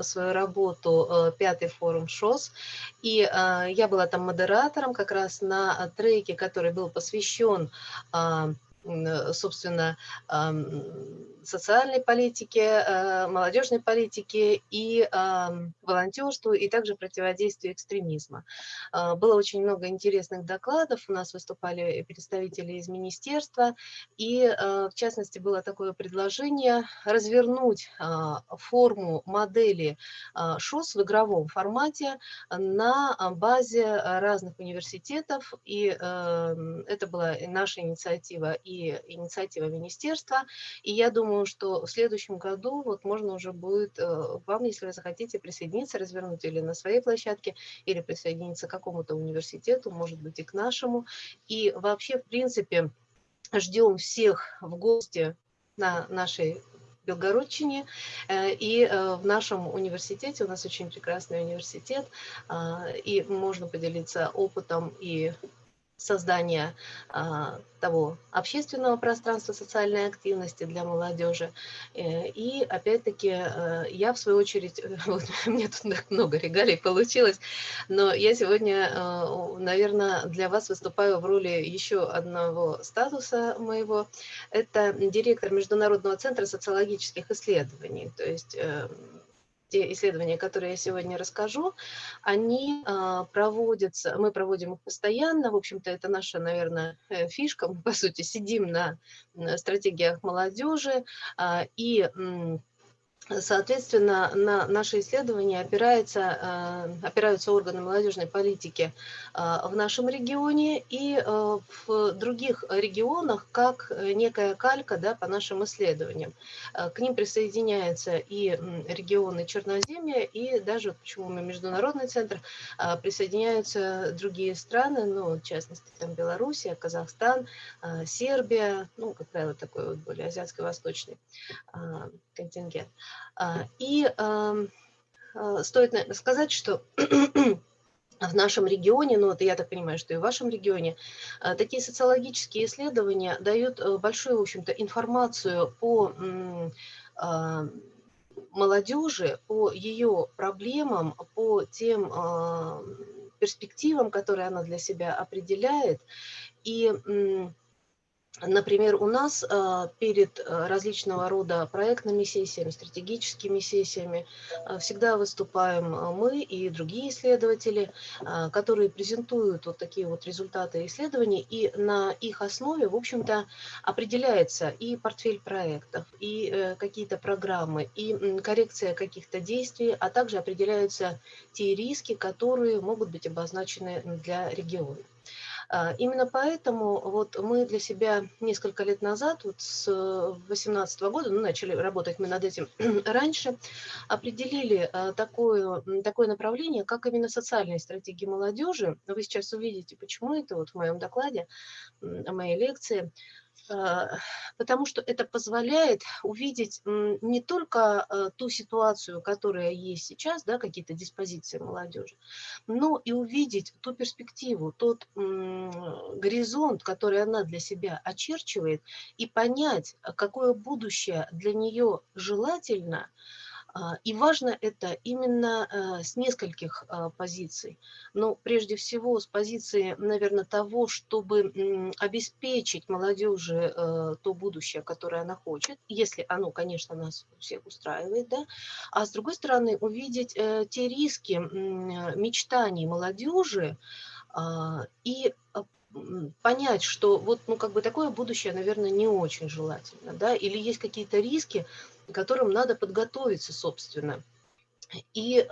свою работу э, пятый форум ШОС, и э, я была там модератором как раз на треке, который был посвящен а, собственно, социальной политике, э, молодежной политике и волонтерству, и также противодействию экстремизма. А, было очень много интересных докладов, у нас выступали представители из министерства, и э, в частности было такое предложение развернуть а, форму модели а, ШОС в игровом формате на базе разных университетов, и эм, это была наша инициатива. и инициатива министерства, и я думаю, что в следующем году вот можно уже будет э, вам, если вы захотите присоединиться, развернуть или на своей площадке, или присоединиться к какому-то университету, может быть и к нашему. И вообще, в принципе, ждем всех в гости на нашей Белгородчине. Э, и э, в нашем университете, у нас очень прекрасный университет, и можно поделиться опытом и создания а, того общественного пространства социальной активности для молодежи. Э, и опять-таки э, я в свою очередь, вот, мне тут так много регалий получилось, но я сегодня, э, наверное, для вас выступаю в роли еще одного статуса моего. Это директор Международного центра социологических исследований. То есть те исследования, которые я сегодня расскажу, они а, проводятся, мы проводим их постоянно, в общем-то, это наша, наверное, э, фишка, мы, по сути, сидим на стратегиях молодежи, а, и Соответственно, на наши исследования опирается, э, опираются органы молодежной политики э, в нашем регионе и э, в других регионах как некая калька да, по нашим исследованиям. К ним присоединяются и регионы Черноземья, и даже, почему мы международный центр, присоединяются другие страны, ну, в частности, там Белоруссия, Казахстан, Сербия, ну, как правило, такой вот более азиатско-восточный контингент. А, и а, стоит сказать, что в нашем регионе, ну вот я так понимаю, что и в вашем регионе, а, такие социологические исследования дают э, большую, в общем-то, информацию по молодежи, по ее проблемам, по тем перспективам, которые она для себя определяет. И Например, у нас а, перед а, различного рода проектными сессиями, стратегическими сессиями а, всегда выступаем мы и другие исследователи, которые презентуют вот такие вот результаты исследований, и на их основе, в общем-то, определяется и портфель проектов, и э, какие-то программы, и коррекция каких-то действий, а также определяются те риски, которые могут быть обозначены для региона. А, именно поэтому вот мы для себя несколько лет назад, вот с 2018 года, ну, начали работать мы над этим раньше, определили а, такое, такое направление, как именно социальные стратегии молодежи. Вы сейчас увидите, почему это вот в моем докладе, моей лекции. А, потому что это позволяет увидеть не только а, ту ситуацию, которая есть сейчас, да, какие-то диспозиции молодежи, но и увидеть ту перспективу, тот горизонт, который она для себя очерчивает, и понять, какое будущее для нее желательно, и важно это именно э, с нескольких а, позиций. Но прежде всего с позиции, наверное, того, чтобы обеспечить молодежи э, то будущее, которое она хочет, если оно, конечно, нас всех устраивает, да, а с другой стороны увидеть э, те риски мечтаний молодежи а, и понять, что вот, ну, как бы такое будущее, наверное, не очень желательно, да, или есть какие-то риски, которым надо подготовиться, собственно. И э,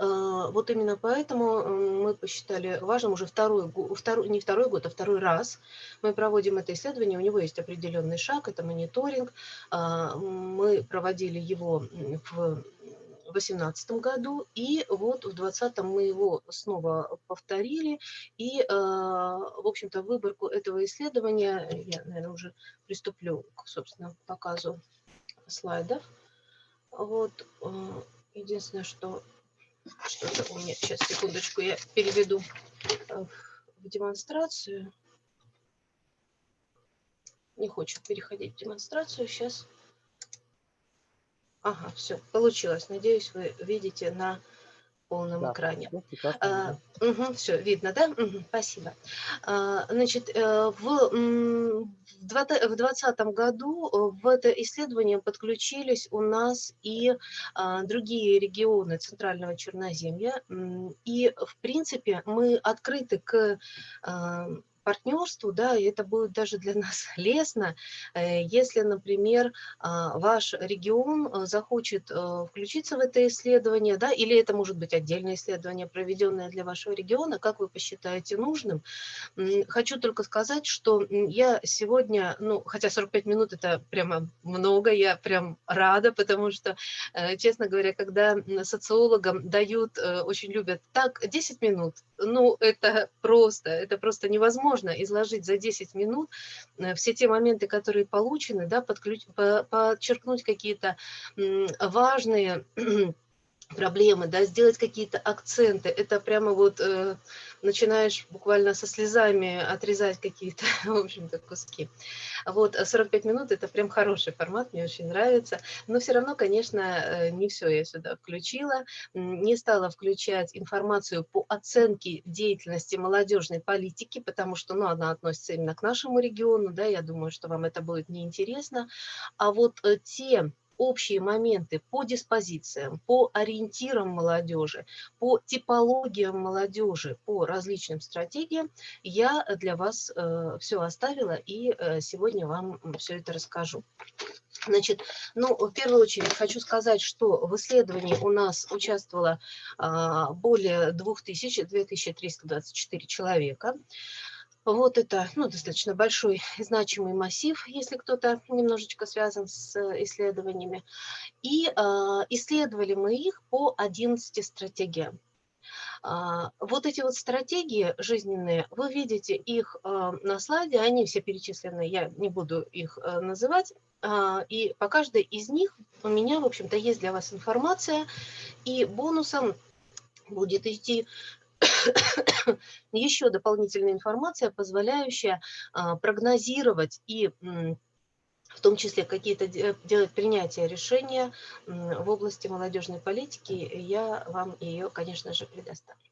вот именно поэтому мы посчитали важным уже второй, второй, не второй год, а второй раз мы проводим это исследование. У него есть определенный шаг, это мониторинг. Э, мы проводили его в 2018 году, и вот в 2020 мы его снова повторили, и, э, в общем-то, выборку этого исследования, я, наверное, уже приступлю к, собственно, показу слайдов. Вот, э, единственное, что что-то у меня, сейчас, секундочку, я переведу э, в демонстрацию. Не хочет переходить в демонстрацию, сейчас Ага, все, получилось. Надеюсь, вы видите на полном Да, экране. А, мгм, всё видно, да? Мгм, спасибо. А, значит, э, в, в двата в 20 году, э, в это исследование подключились у нас и, а, другие регионы Центрального Черноземья. И, в принципе, мы открыты к, а, партнерству, да, и это будет даже для нас лестно, э, если, например, а, ваш регион, э, захочет, э, включиться в это исследование, да, или это может быть отдельное исследование, проведенное для вашего региона, как вы посчитаете нужным. Хочу только сказать, что, я сегодня, ну, хотя 45 минут- это прямо много, я прям рада, потому что, честно говоря, когда, социологам дают, очень любят: "Так, 10 минут". Ну, это просто, это просто невозможно изложить за 10 минут, э, все те моменты, которые получены, да, подключ по подчеркнуть какие-то, важные проблемы, да, сделать какие-то акценты. Это прямо вот, э, начинаешь буквально со слезами отрезать какие-то, в общем-то, куски. Вот, а 45 минут- это прям хороший формат, мне очень нравится. Но всё равно, конечно, э, не всё я сюда включила. Не стала включать информацию по оценке деятельности молодежной политики, потому что, ну, она относится именно к нашему региону, да, я думаю, что вам это будет неинтересно. А вот, э, те общие моменты по диспозициям, по ориентирам молодежи, по типологиям молодежи, по различным стратегиям я для вас, э, всё оставила и, э, сегодня вам, м, всё это расскажу. Значит, ну, в первую очередь хочу сказать, что в исследовании у нас участвовало, а, более 2000, 2324 человека. Вот это, ну, достаточно большой и значимый массив, если кто-то немножечко связан с исследованиями. И, а, исследовали мы их по 11 стратегиям. А, вот эти вот стратегии жизненные, вы видите их, а, на слайде, они все перечислены, я не буду их, э, называть. И по каждой из них у меня, в общем-то, есть для вас информация, и бонусом будет идти еще дополнительная информация, позволяющая, а, прогнозировать и, в том числе какие-то де делать принятия решения, в области молодежной политики. Я вам ее, конечно же, предоставлю.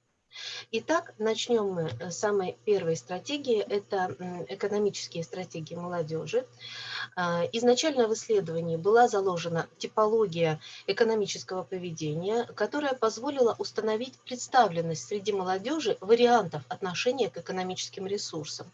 Итак, начнем мы с самой 1 стратегии. Это, экономические стратегии молодежи. А, изначально в исследовании была заложена типология экономического поведения, которая позволила установить представленность среди молодежи вариантов отношения к экономическим ресурсам.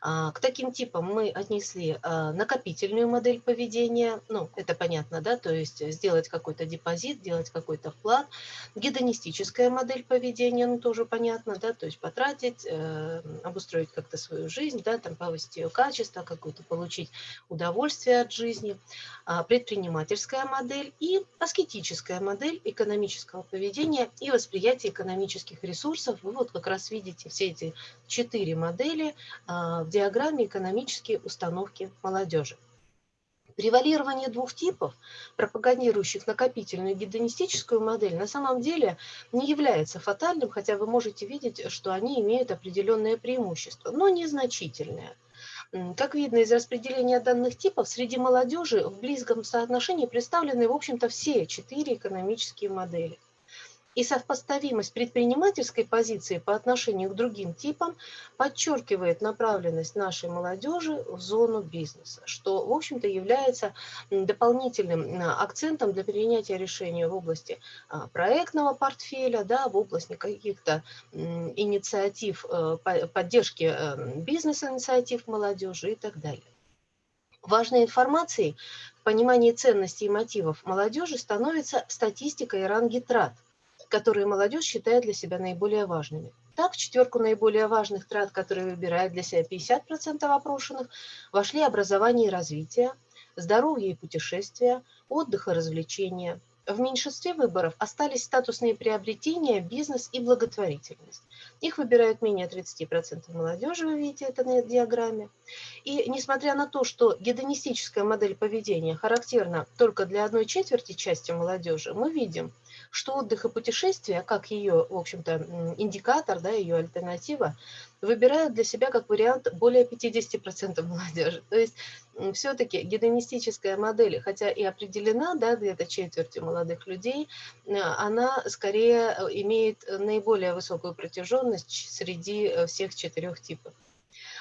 А, к таким типам мы отнесли, а, накопительную модель поведения, ну, это понятно, да, то есть сделать какой-то депозит, делать какой-то вклад. Гедонистическая модель поведения, ну, тоже понятно, да, то есть потратить, э, обустроить как-то свою жизнь, да, там повысить ее качество, какое-то получить удовольствие от жизни. А, предпринимательская модель и аскетическая модель экономического поведения и восприятия экономических ресурсов. Вы вот как раз видите все эти 4 модели, в диаграмме "Экономические установки молодежи". Превалирование 2 типов, пропагандирующих накопительную гедонистическую модель, на самом деле не является фатальным, хотя вы можете видеть, что они имеют определенное преимущество, но незначительное. Как видно из распределения данных типов, среди молодежи в близком соотношении представлены, в общем-то, все 4 экономические модели. И сопоставимость предпринимательской позиции по отношению к другим типам подчеркивает направленность нашей молодежи в зону бизнеса, что, в общем-то, является, дополнительным, акцентом для принятия решения в области, а, проектного портфеля, да, в области каких-то, инициатив, э, по поддержки, э, бизнес-инициатив молодежи и так далее. Важной информацией в понимании ценностей и мотивов молодежи становится статистика и ранги трат, которые молодежь считает для себя наиболее важными. Так, в четверку наиболее важных трат, которые выбирает для себя 50 опрошенных, вошли образование и развитие, здоровье и путешествия, отдых и развлечения. В меньшинстве выборов остались статусные приобретения, бизнес и благотворительность. Их выбирают менее 30 молодежи, вы видите это на диаграмме. И несмотря на то, что гедонистическая модель поведения характерна только для 1/4 части молодежи, мы видим, что отдых и путешествия, как ее, в общем-то, индикатор, да, ее альтернатива, выбирают для себя как вариант более 50% молодежи. То есть все-таки гедонистическая модель, хотя и определена да, где-то четверти молодых людей, э, она скорее э, имеет наиболее высокую протяженность среди э, всех четырех типов.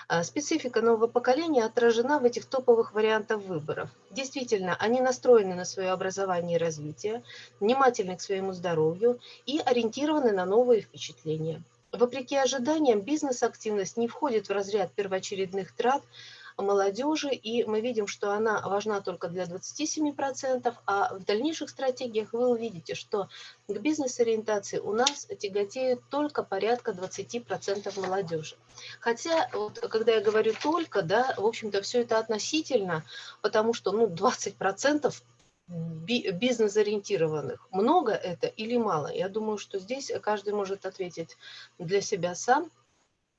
А специфика нового поколения отражена в этих топовых вариантах выборов. Действительно, они настроены на свое образование и развитие, внимательны к своему здоровью и ориентированы на новые впечатления. Вопреки ожиданиям, бизнес-активность не входит в разряд первоочередных трат, молодежи, и мы видим, что она важна только для 27%, а в дальнейших стратегиях вы увидите, что к бизнес-ориентации у нас тяготеют только порядка 20% молодежи. Хотя, вот, когда я говорю только, да, в общем-то, все это относительно, потому что ну, 20% бизнес-ориентированных. Много это или мало? Я думаю, что здесь каждый может ответить для себя сам.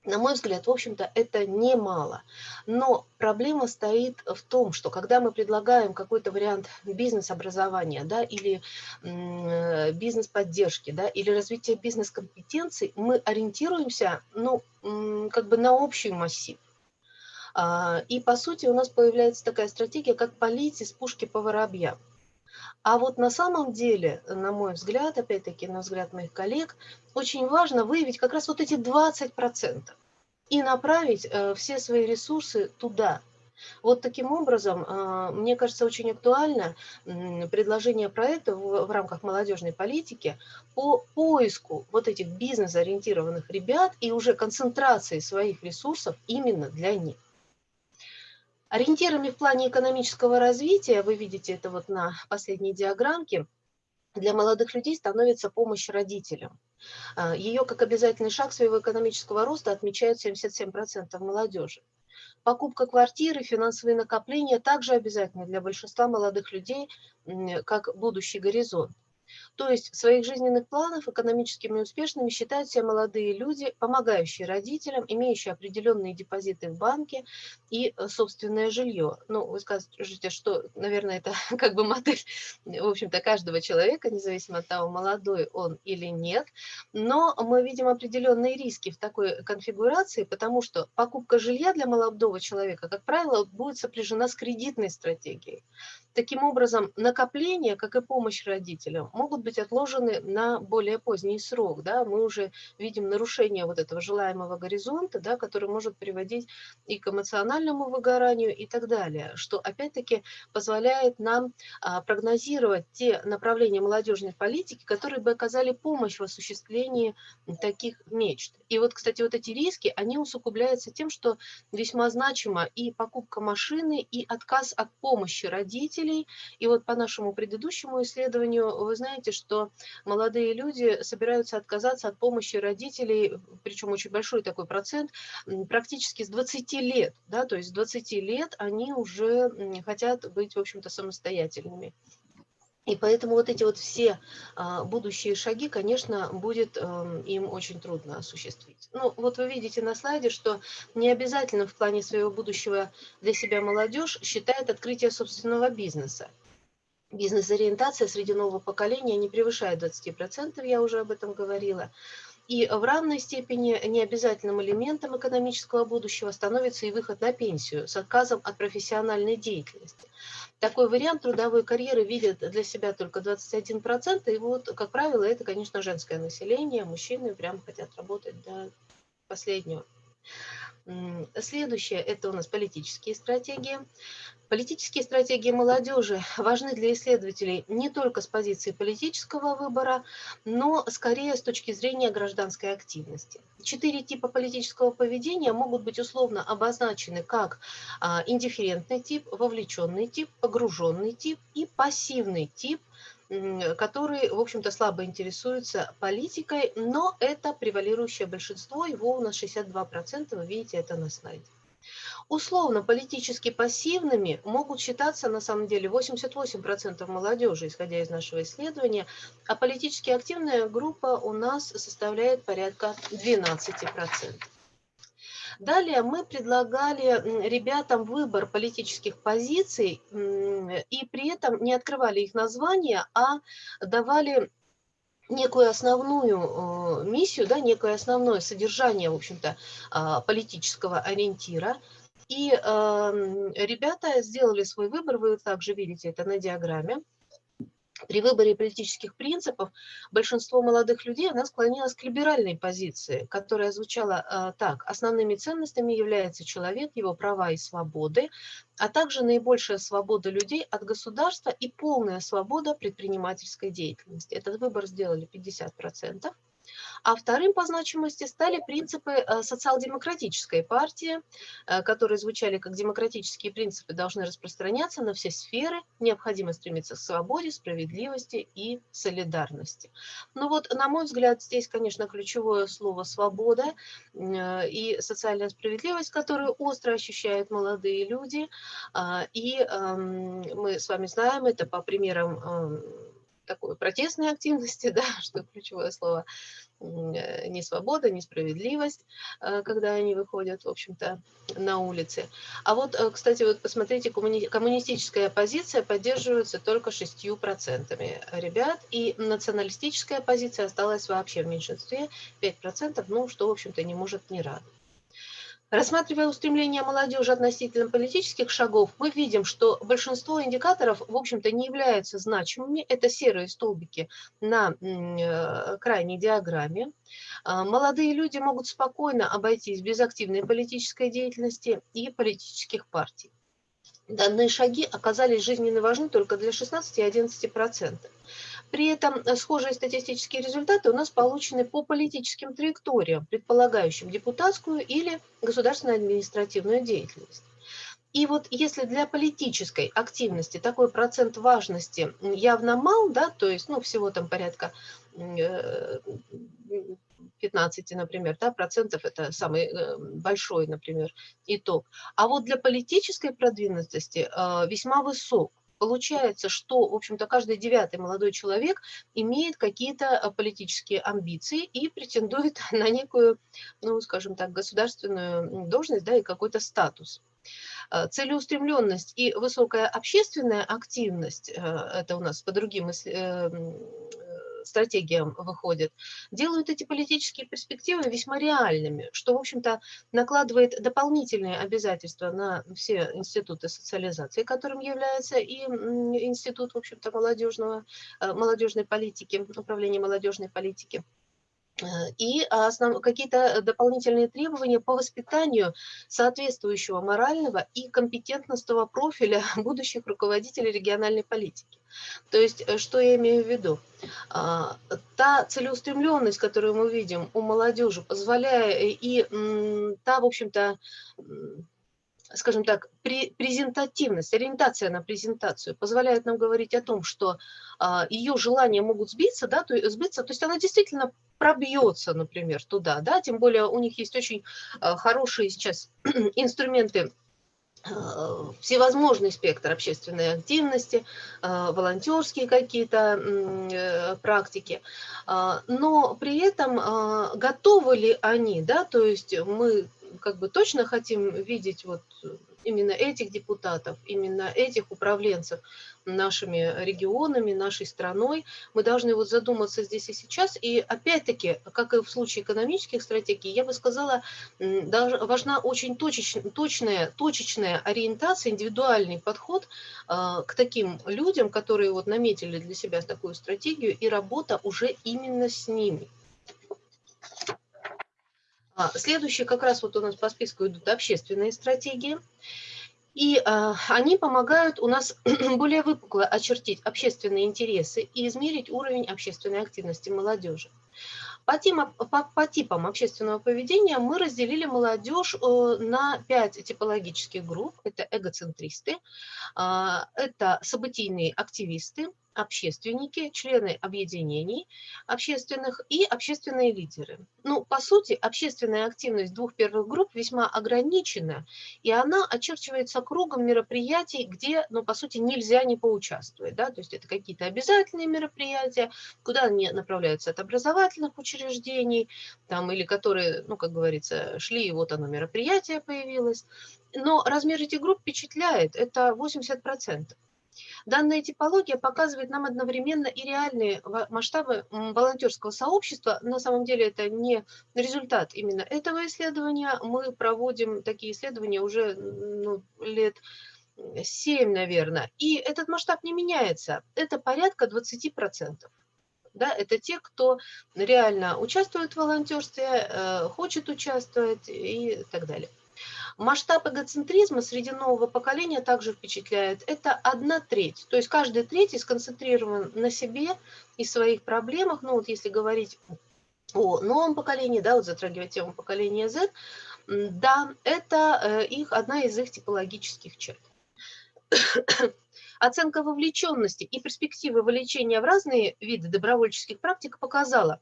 На мой взгляд, в общем-то, это немало. Но проблема стоит в том, что когда мы предлагаем какой-то вариант бизнес-образования да, или бизнес-поддержки да, или развития бизнес-компетенций, мы ориентируемся ну, как бы на общий массив. А, и, по сути, у нас появляется такая стратегия, как полить из пушки по воробьям. А вот на самом деле, на мой взгляд, опять-таки на взгляд моих коллег, очень важно выявить как раз вот эти 20% и направить э, все свои ресурсы туда. Вот таким образом, э, мне кажется, очень актуально предложение проекта в, в рамках молодежной политики по поиску вот этих бизнес-ориентированных ребят и уже концентрации своих ресурсов именно для них. Ориентирами в плане экономического развития, вы видите это вот на последней диаграммке, для молодых людей становится помощь родителям. А, Ее как обязательный шаг своего экономического роста отмечают 77% молодежи. Покупка квартиры, финансовые накопления также обязательны для большинства молодых людей, как будущий горизонт. То есть в своих жизненных планах экономическими успешными считают себя молодые люди, помогающие родителям, имеющие определенные депозиты в банке и э, собственное жилье. Ну, вы скажете, что, наверное, это как бы модель, в общем-то, каждого человека, независимо от того, молодой он или нет. Но мы видим определенные риски в такой конфигурации, потому что покупка жилья для молодого человека, как правило, будет сопряжена с кредитной стратегией. Таким образом, накопления, как и помощь родителям, могут быть отложены на более поздний срок. Да? Мы уже видим нарушение вот этого желаемого горизонта, да, который может приводить и к эмоциональному выгоранию и так далее, что опять-таки позволяет нам а, прогнозировать те направления молодежной политики, которые бы оказали помощь в осуществлении таких мечт. И вот, кстати, вот эти риски, они усугубляются тем, что весьма значима и покупка машины, и отказ от помощи родителей. И вот по нашему предыдущему исследованию вы знаете, что молодые люди собираются отказаться от помощи родителей, причем очень большой такой процент, практически с 20 лет. Да, то есть с 20 лет они уже хотят быть, в общем-то, самостоятельными. И поэтому вот эти вот все а, будущие шаги, конечно, будет а, им очень трудно осуществить. Ну, вот вы видите на слайде, что не обязательно в плане своего будущего для себя молодежь считает открытие собственного бизнеса. Бизнес-ориентация среди нового поколения не превышает 20%, я уже об этом говорила. И в равной степени необязательным элементом экономического будущего становится и выход на пенсию с отказом от профессиональной деятельности. Такой вариант трудовой карьеры видят для себя только 21%, и вот, как правило, это, конечно, женское население, мужчины прям хотят работать до последнего. Следующее – это у нас политические стратегии. Политические стратегии молодежи важны для исследователей не только с позиции политического выбора, но скорее с точки зрения гражданской активности. Четыре типа политического поведения могут быть условно обозначены как а, индифферентный тип, вовлеченный тип, погруженный тип и пассивный тип, который, в общем-то, слабо интересуется политикой, но это превалирующее большинство, его у нас 62%, вы видите это на слайде. Условно политически пассивными могут считаться на самом деле 88% молодежи, исходя из нашего исследования, а политически активная группа у нас составляет порядка 12%. Далее мы предлагали ребятам выбор политических позиций и при этом не открывали их названия, а давали некую основную миссию, да, некое основное содержание, в общем-то, э, политического ориентира. И э, ребята сделали свой выбор, вы также видите это на диаграмме. При выборе политических принципов большинство молодых людей она склонилось к либеральной позиции, которая звучала э, так. Основными ценностями является человек, его права и свободы, а также наибольшая свобода людей от государства и полная свобода предпринимательской деятельности. Этот выбор сделали 50%. А вторым по значимости стали принципы э, социал-демократической партии, э, которые звучали как демократические принципы должны распространяться на все сферы, необходимо стремиться к свободе, справедливости и солидарности. Ну вот, на мой взгляд, здесь, конечно, ключевое слово «свобода» э, и социальная справедливость, которую остро ощущают молодые люди. А, и эм, мы с вами знаем это по примерам эм, такой протестной активности, да, что ключевое слово, э, не свобода, не справедливость, э, когда они выходят, в общем-то, на улицы. А вот, э, кстати, вот посмотрите, коммунистическая оппозиция поддерживается только 6% ребят, и националистическая оппозиция осталась вообще в меньшинстве, 5%, ну, что, в общем-то, не может не радовать. Рассматривая устремления молодежи относительно политических шагов, мы видим, что большинство индикаторов, в общем-то, не являются значимыми. Это серые столбики на э, крайней диаграмме. А, молодые люди могут спокойно обойтись без активной политической деятельности и политических партий. Данные шаги оказались жизненно важны только для 16-11%. При этом э, схожие статистические результаты у нас получены по политическим траекториям, предполагающим депутатскую или государственную административную деятельность. И вот если для политической активности такой процент важности явно мал, да, то есть ну, всего там порядка 15, э, например, да, процентов это самый э, большой, например, итог. А вот для политической продвинутости весьма высок. Получается, что, в общем-то, каждый девятый молодой человек имеет какие-то э, политические амбиции и претендует на некую, ну, скажем так, государственную должность, да, и какой-то статус. Э, целеустремленность и высокая общественная активность, э, это у нас по другим стратегиям выходит, делают эти политические перспективы весьма реальными, что, в общем-то, накладывает дополнительные обязательства на все институты социализации, которым является и институт, в общем-то, молодежного, э, молодежной политики, управления молодежной политики. Э, и основ... какие-то дополнительные требования по воспитанию соответствующего морального и компетентностного профиля будущих руководителей региональной политики. То есть, э, что я имею в виду? А, та целеустремленность, которую мы видим у молодежи, позволяя э, и та, в общем-то, скажем так, презентативность, ориентация на презентацию позволяет нам говорить о том, что а, ее желания могут сбиться, да, то, сбиться, то есть она действительно пробьется, например, туда, да, тем более у них есть очень а, хорошие сейчас инструменты а, всевозможный спектр общественной активности, волонтерские какие-то э, практики, но при этом готовы ли они, да, то есть мы как бы точно хотим видеть вот именно этих депутатов, именно этих управленцев нашими регионами, нашей страной. Мы должны вот задуматься здесь и сейчас. И опять-таки, как и в случае экономических стратегий, я бы сказала, важна очень точечная, точная, точечная ориентация, индивидуальный подход а, к таким людям, которые вот наметили для себя такую стратегию, и работа уже именно с ними. А, следующие как раз вот у нас по списку идут общественные стратегии. И а, они помогают у нас более выпукло очертить общественные интересы и измерить уровень общественной активности молодежи. По, типам, по, по типам общественного поведения мы разделили молодежь э, на пять типологических групп. Это эгоцентристы, а, это событийные активисты, общественники, члены объединений общественных и общественные лидеры. Ну, по сути, общественная активность двух первых групп весьма ограничена, и она очерчивается кругом мероприятий, где, ну, по сути, нельзя не поучаствовать. Да? То есть это какие-то обязательные мероприятия, куда они направляются от образовательных учреждений, там, или которые, ну, как говорится, шли, и вот оно мероприятие появилось. Но размер этих групп впечатляет, это 80%. Данная типология показывает нам одновременно и реальные масштабы волонтерского сообщества. На самом деле это не результат именно этого исследования. Мы проводим такие исследования уже ну, лет 7, наверное. И этот масштаб не меняется. Это порядка 20%. Да, это те, кто реально участвует в волонтерстве, э, хочет участвовать и так далее. Масштаб эгоцентризма среди нового поколения также впечатляет. Это одна треть. То есть каждый третий сконцентрирован на себе и своих проблемах. Ну вот если говорить о новом поколении, да, вот затрагивать тему поколения Z, да, это э, их, одна из их типологических черт. Оценка вовлеченности и перспективы вовлечения в разные виды добровольческих практик показала,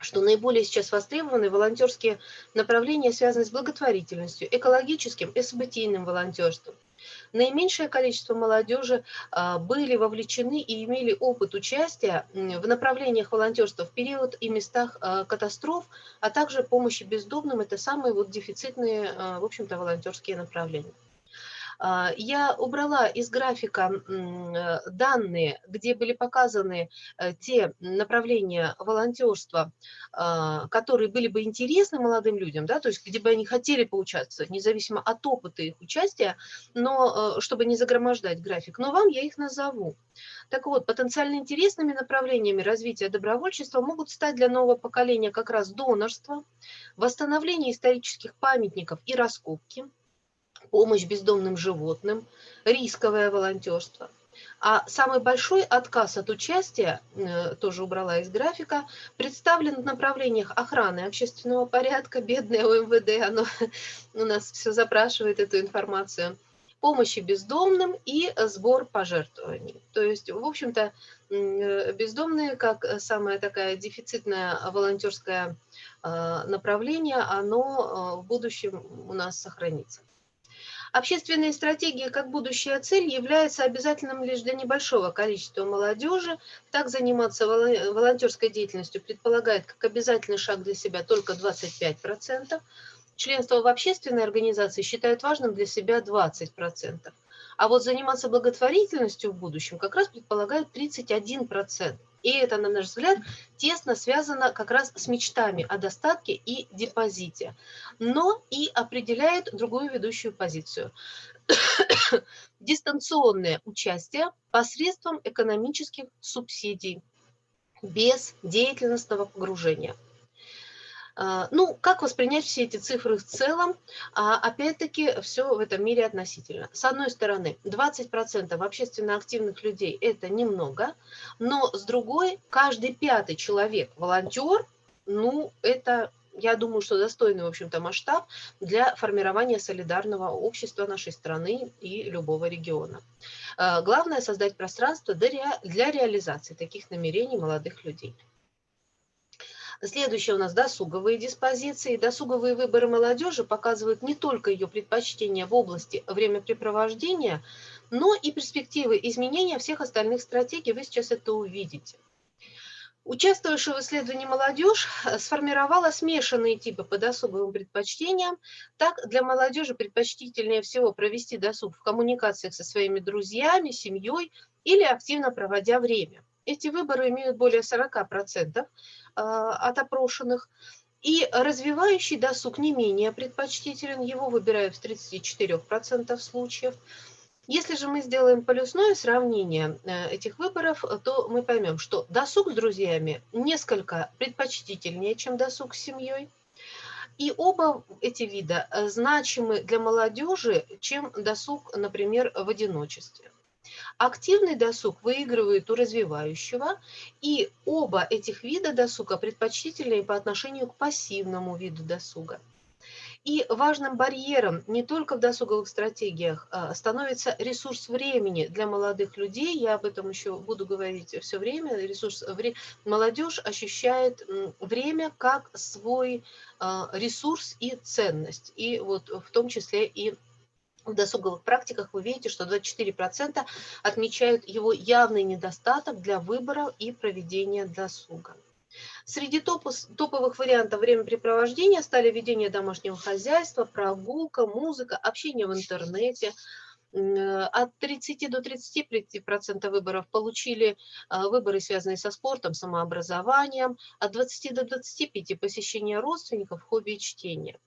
что наиболее сейчас востребованы волонтерские направления, связанные с благотворительностью, экологическим и событийным волонтерством. Наименьшее количество молодежи а, были вовлечены и имели опыт участия в направлениях волонтерства в период и местах а, катастроф, а также помощи бездомным. Это самые вот дефицитные, а, в общем-то, волонтерские направления. А, я убрала из графика э, данные, где были показаны э, те направления волонтерства, а, которые были бы интересны молодым людям, да, то есть где бы они хотели поучаствовать, независимо от опыта их участия, но э, чтобы не загромождать график. Но вам я их назову. Так вот, потенциально интересными направлениями развития добровольчества могут стать для нового поколения как раз донорство, восстановление исторических памятников и раскопки, помощь бездомным животным, рисковое волонтерство. А самый большой отказ от участия, э, тоже убрала из графика, представлен в направлениях охраны общественного порядка, бедное ОМВД, оно у нас все запрашивает эту информацию, помощи бездомным и сбор пожертвований. То есть, в общем-то, э, бездомные, как самое такая дефицитное волонтерское э, направление, оно в будущем у нас сохранится. Общественные стратегии как будущая цель является обязательным лишь для небольшого количества молодежи. Так заниматься волонтерской деятельностью предполагает как обязательный шаг для себя только 25%. Членство в общественной организации считают важным для себя 20%. А вот заниматься благотворительностью в будущем как раз предполагают 31%. И это, на наш взгляд, тесно связано как раз с мечтами о достатке и депозите, но и определяет другую ведущую позицию. Дистанционное участие посредством экономических субсидий без деятельностного погружения – ну, как воспринять все эти цифры в целом? А, опять-таки, все в этом мире относительно. С одной стороны, 20% общественно активных людей – это немного, но с другой, каждый пятый человек – волонтер, ну, это я думаю, что достойный, в общем-то, масштаб для формирования солидарного общества нашей страны и любого региона. А, главное – создать пространство для реализации таких намерений молодых людей. Следующее у нас досуговые диспозиции. Досуговые выборы молодежи показывают не только ее предпочтения в области времяпрепровождения, но и перспективы изменения всех остальных стратегий. Вы сейчас это увидите. Участвующая в исследовании молодежь сформировала смешанные типы по досуговым предпочтениям. Так, для молодежи предпочтительнее всего провести досуг в коммуникациях со своими друзьями, семьей или активно проводя время. Эти выборы имеют более 40% а, от опрошенных. И развивающий досуг не менее предпочтителен, его выбирают в 34% случаев. Если же мы сделаем полюсное сравнение э, этих выборов, то мы поймем, что досуг с друзьями несколько предпочтительнее, чем досуг с семьей. И оба эти вида э, значимы для молодежи, чем досуг, например, в одиночестве. Активный досуг выигрывает у развивающего, и оба этих вида досуга предпочтительнее по отношению к пассивному виду досуга. И важным барьером не только в досуговых стратегиях а, становится ресурс времени для молодых людей. Я об этом еще буду говорить все время. Ресурс, молодежь ощущает время как свой а, ресурс и ценность. И вот в том числе и в досуговых практиках вы видите, что 24% отмечают его явный недостаток для выбора и проведения досуга. Среди топовых вариантов времяпрепровождения стали ведение домашнего хозяйства, прогулка, музыка, общение в интернете. от 30 до 35% выборов получили выборы, связанные со спортом, самообразованием, от 20 до 25% посещение родственников, хобби и чтения.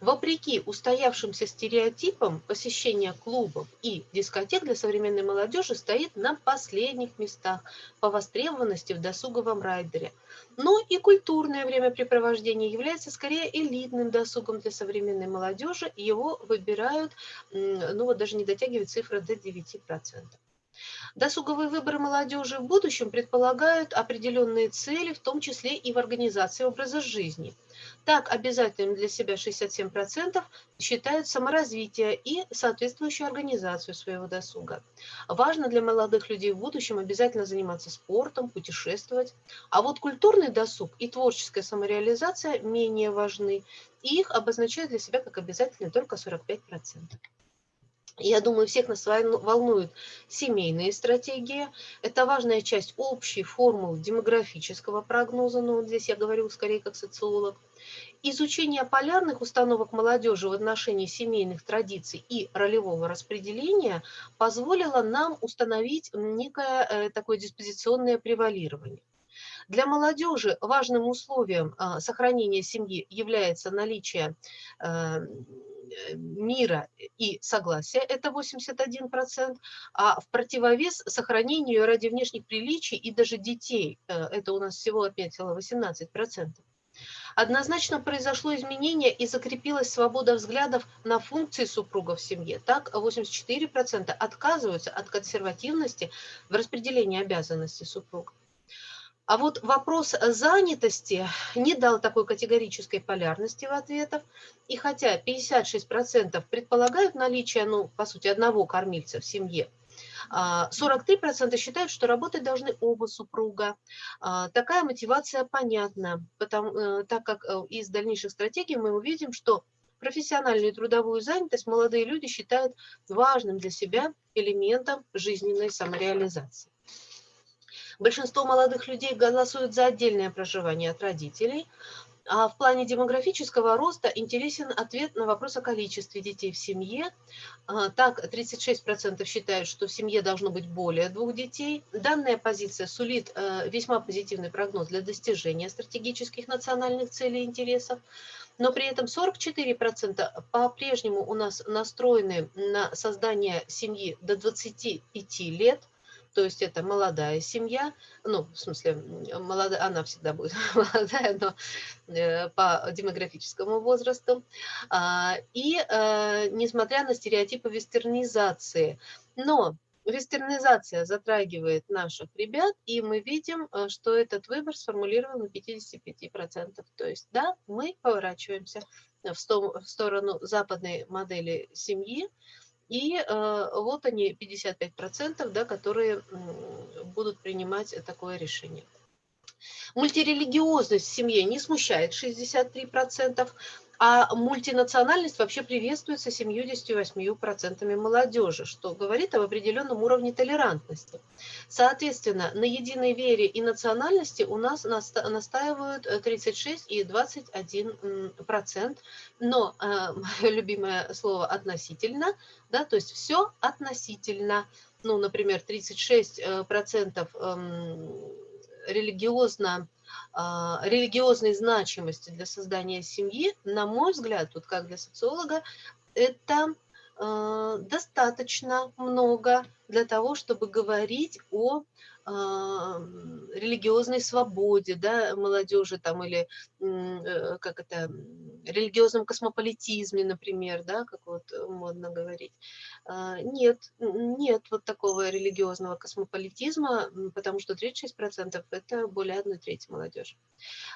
Вопреки устоявшимся стереотипам, посещение клубов и дискотек для современной молодежи стоит на последних местах по востребованности в досуговом райдере. Но и культурное времяпрепровождение является скорее элитным досугом для современной молодежи. Его выбирают, ну вот даже не дотягивает цифра до 9%. Досуговые выборы молодежи в будущем предполагают определенные цели, в том числе и в организации образа жизни – так, обязательным для себя 67% считают саморазвитие и соответствующую организацию своего досуга. Важно для молодых людей в будущем обязательно заниматься спортом, путешествовать. А вот культурный досуг и творческая самореализация менее важны, их обозначают для себя как обязательные только 45%. Я думаю, всех нас волнуют семейные стратегии. Это важная часть общей формулы демографического прогноза, но вот здесь я говорю скорее как социолог. Изучение полярных установок молодежи в отношении семейных традиций и ролевого распределения позволило нам установить некое э, такое диспозиционное превалирование. Для молодежи важным условием а, сохранения семьи является наличие Э, мира и согласия, это 81%, а в противовес сохранению ради внешних приличий и даже детей, э, это у нас всего отметило 18%. Однозначно произошло изменение и закрепилась свобода взглядов на функции супруга в семье. Так, 84% отказываются от консервативности в распределении обязанностей супруга. А вот вопрос занятости не дал такой категорической полярности в ответах. И хотя 56% предполагают наличие, ну, по сути, одного кормильца в семье, 43% а, считают, что работать должны оба супруга. А, такая мотивация понятна, потому, э, так как э, из дальнейших стратегий мы увидим, что профессиональную и трудовую занятость молодые люди считают важным для себя элементом жизненной самореализации. Большинство молодых людей голосуют за отдельное проживание от родителей, а в плане демографического роста интересен ответ на вопрос о количестве детей в семье. А, так, 36% считают, что в семье должно быть более двух детей. Данная позиция сулит э, весьма позитивный прогноз для достижения стратегических национальных целей и интересов. Но при этом 44% по-прежнему у нас настроены на создание семьи до 25 лет – то есть это молодая семья, ну, в смысле, молодая, она всегда будет молодая, но э, по демографическому возрасту. А, и э, несмотря на стереотипы вестернизации, но Вестернизация затрагивает наших ребят, и мы видим, э, что этот выбор сформулирован на 55%. То есть, да, мы поворачиваемся в сторону западной модели семьи, и э, вот они, 55%, да, которые будут принимать такое решение. Мультирелигиозность в семье не смущает 63%, а мультинациональность вообще приветствуется 78% молодежи, что говорит об определенном уровне толерантности. Соответственно, на единой вере и национальности у нас настаивают 36 и 21%, но э, мое любимое слово «относительно», да, то есть все относительно. Ну, например, 36% эм, религиозно а, религиозной значимости для создания семьи, на мой взгляд, тут как для социолога, это а, достаточно много для того, чтобы говорить о религиозной свободе да, молодежи там, или э, как это, религиозном космополитизме, например, да, как вот модно говорить. А, нет, нет вот такого религиозного космополитизма, потому что 36% это более одной трети молодежи.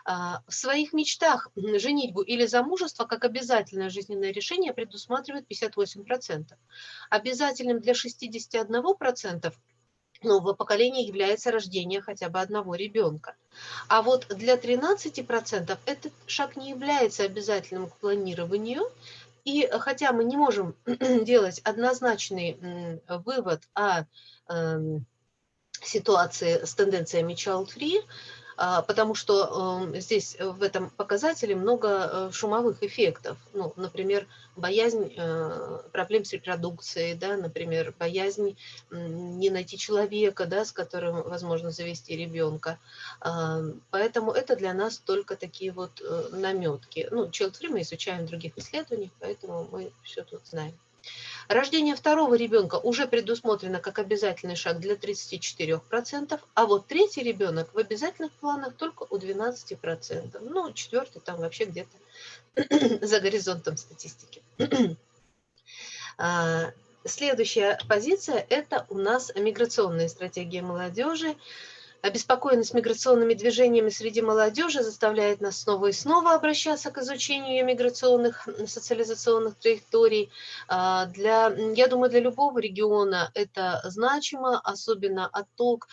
А, в своих мечтах женитьбу или замужество как обязательное жизненное решение предусматривает 58%. Обязательным для 61% нового поколения является рождение хотя бы одного ребенка. А вот для 13% этот шаг не является обязательным к планированию, и хотя мы не можем делать однозначный вывод о эм, ситуации с тенденциями child-free, потому что эм, здесь в этом показателе много э, шумовых эффектов. Ну, например, боязнь э, проблем с репродукцией, да, например, боязнь не найти человека, да, с которым возможно завести ребенка. А, поэтому это для нас только такие вот э, наметки. Ну, child мы изучаем в других исследованиях, поэтому мы все тут знаем. Рождение второго ребенка уже предусмотрено как обязательный шаг для 34%, а вот третий ребенок в обязательных планах только у 12%. Ну, четвертый там вообще где-то за горизонтом статистики. А, следующая позиция – это у нас миграционная стратегия молодежи. Обеспокоенность миграционными движениями среди молодежи заставляет нас снова и снова обращаться к изучению миграционных социализационных траекторий. А, для, я думаю, для любого региона это значимо, особенно отток,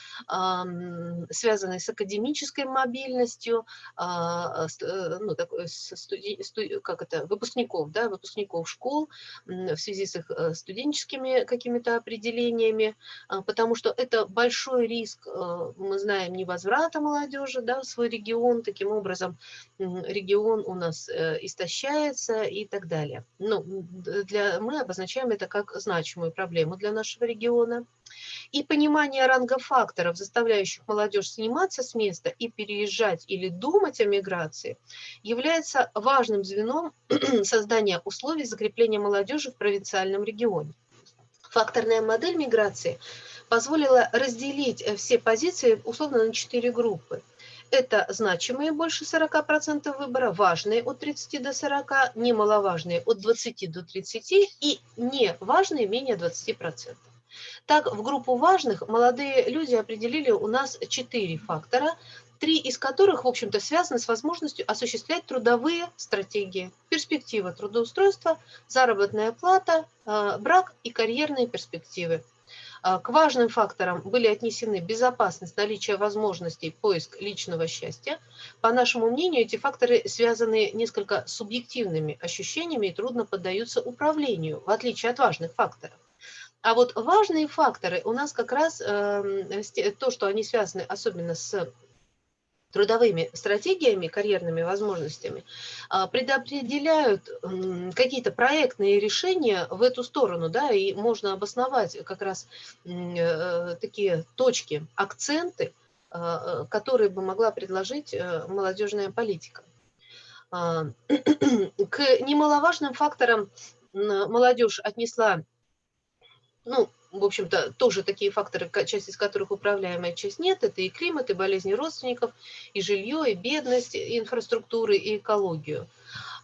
связанный с академической мобильностью, а, э, ну, такой, студи, студи, как это, выпускников, да, выпускников школ в связи с их э, студенческими какими-то определениями, а, потому что это большой риск, э, мы знаем, невозврата молодежи да, в свой регион, таким образом регион у нас э, истощается и так далее. Ну, для, мы обозначаем это как значимую проблему для нашего региона. И понимание ранга факторов, заставляющих молодежь сниматься с места и переезжать или думать о миграции, является важным звеном создания условий закрепления молодежи в провинциальном регионе. Факторная модель миграции – позволила разделить э, все позиции условно на четыре группы. Это значимые больше 40% выбора, важные от 30 до 40, немаловажные от 20 до 30 и неважные менее 20%. Так, в группу важных молодые люди определили у нас четыре фактора, три из которых, в общем-то, связаны с возможностью осуществлять трудовые стратегии, перспектива трудоустройства, заработная плата, э, брак и карьерные перспективы. А, к важным факторам были отнесены безопасность, наличие возможностей, поиск личного счастья. По нашему мнению, эти факторы связаны несколько субъективными ощущениями и трудно поддаются управлению, в отличие от важных факторов. А вот важные факторы у нас как раз э, то, что они связаны особенно с трудовыми стратегиями, карьерными возможностями, а, предопределяют какие-то проектные решения в эту сторону, да, и можно обосновать как раз э, такие точки, акценты, а, которые бы могла предложить э, молодежная политика. А, к немаловажным факторам молодежь отнесла ну, в общем-то, тоже такие факторы, часть из которых управляемая, часть нет. Это и климат, и болезни родственников, и жилье, и бедность, и инфраструктуры, и экологию.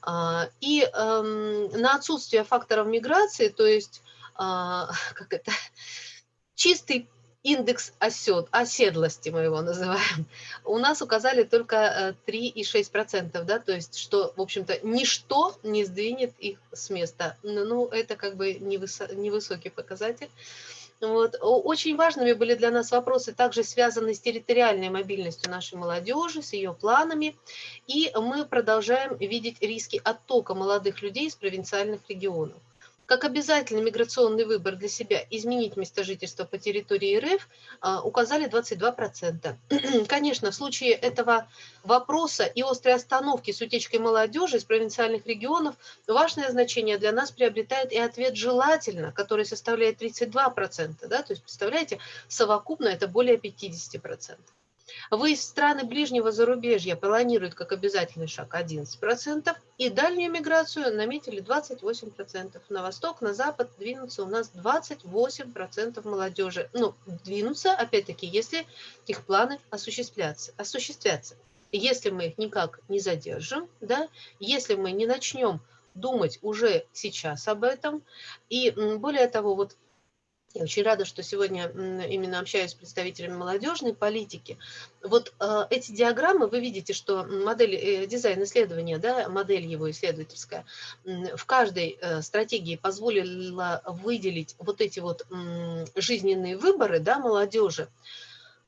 А, и эм, на отсутствие факторов миграции, то есть, а, как это, чистый индекс осед, оседлости мы его называем, у нас указали только 3,6%, э, да, то есть, что, в общем-то, ничто не сдвинет их с места. Ну, это как бы невысокий показатель. Вот. Очень важными были для нас вопросы, также связанные с территориальной мобильностью нашей молодежи, с ее планами. И мы продолжаем видеть риски оттока молодых людей из провинциальных регионов как обязательный миграционный выбор для себя изменить место жительства по территории РФ а, указали 22%. Конечно, в случае этого вопроса и острой остановки с утечкой молодежи из провинциальных регионов важное значение для нас приобретает и ответ «желательно», который составляет 32%. Да? То есть, представляете, совокупно это более 50%. Выезд в страны ближнего зарубежья планируют как обязательный шаг 11%, и дальнюю миграцию наметили 28%. На восток, на запад двинутся у нас 28% молодежи. Ну, двинутся, опять-таки, если их планы осуществляться. осуществятся. Если мы их никак не задержим, да, если мы не начнем думать уже сейчас об этом, и более того, вот я очень рада, что сегодня именно общаюсь с представителями молодежной политики. Вот э, эти диаграммы, вы видите, что модель э, дизайн исследования, да, модель его исследовательская, э, в каждой э, стратегии позволила выделить вот эти вот э, жизненные выборы да, молодежи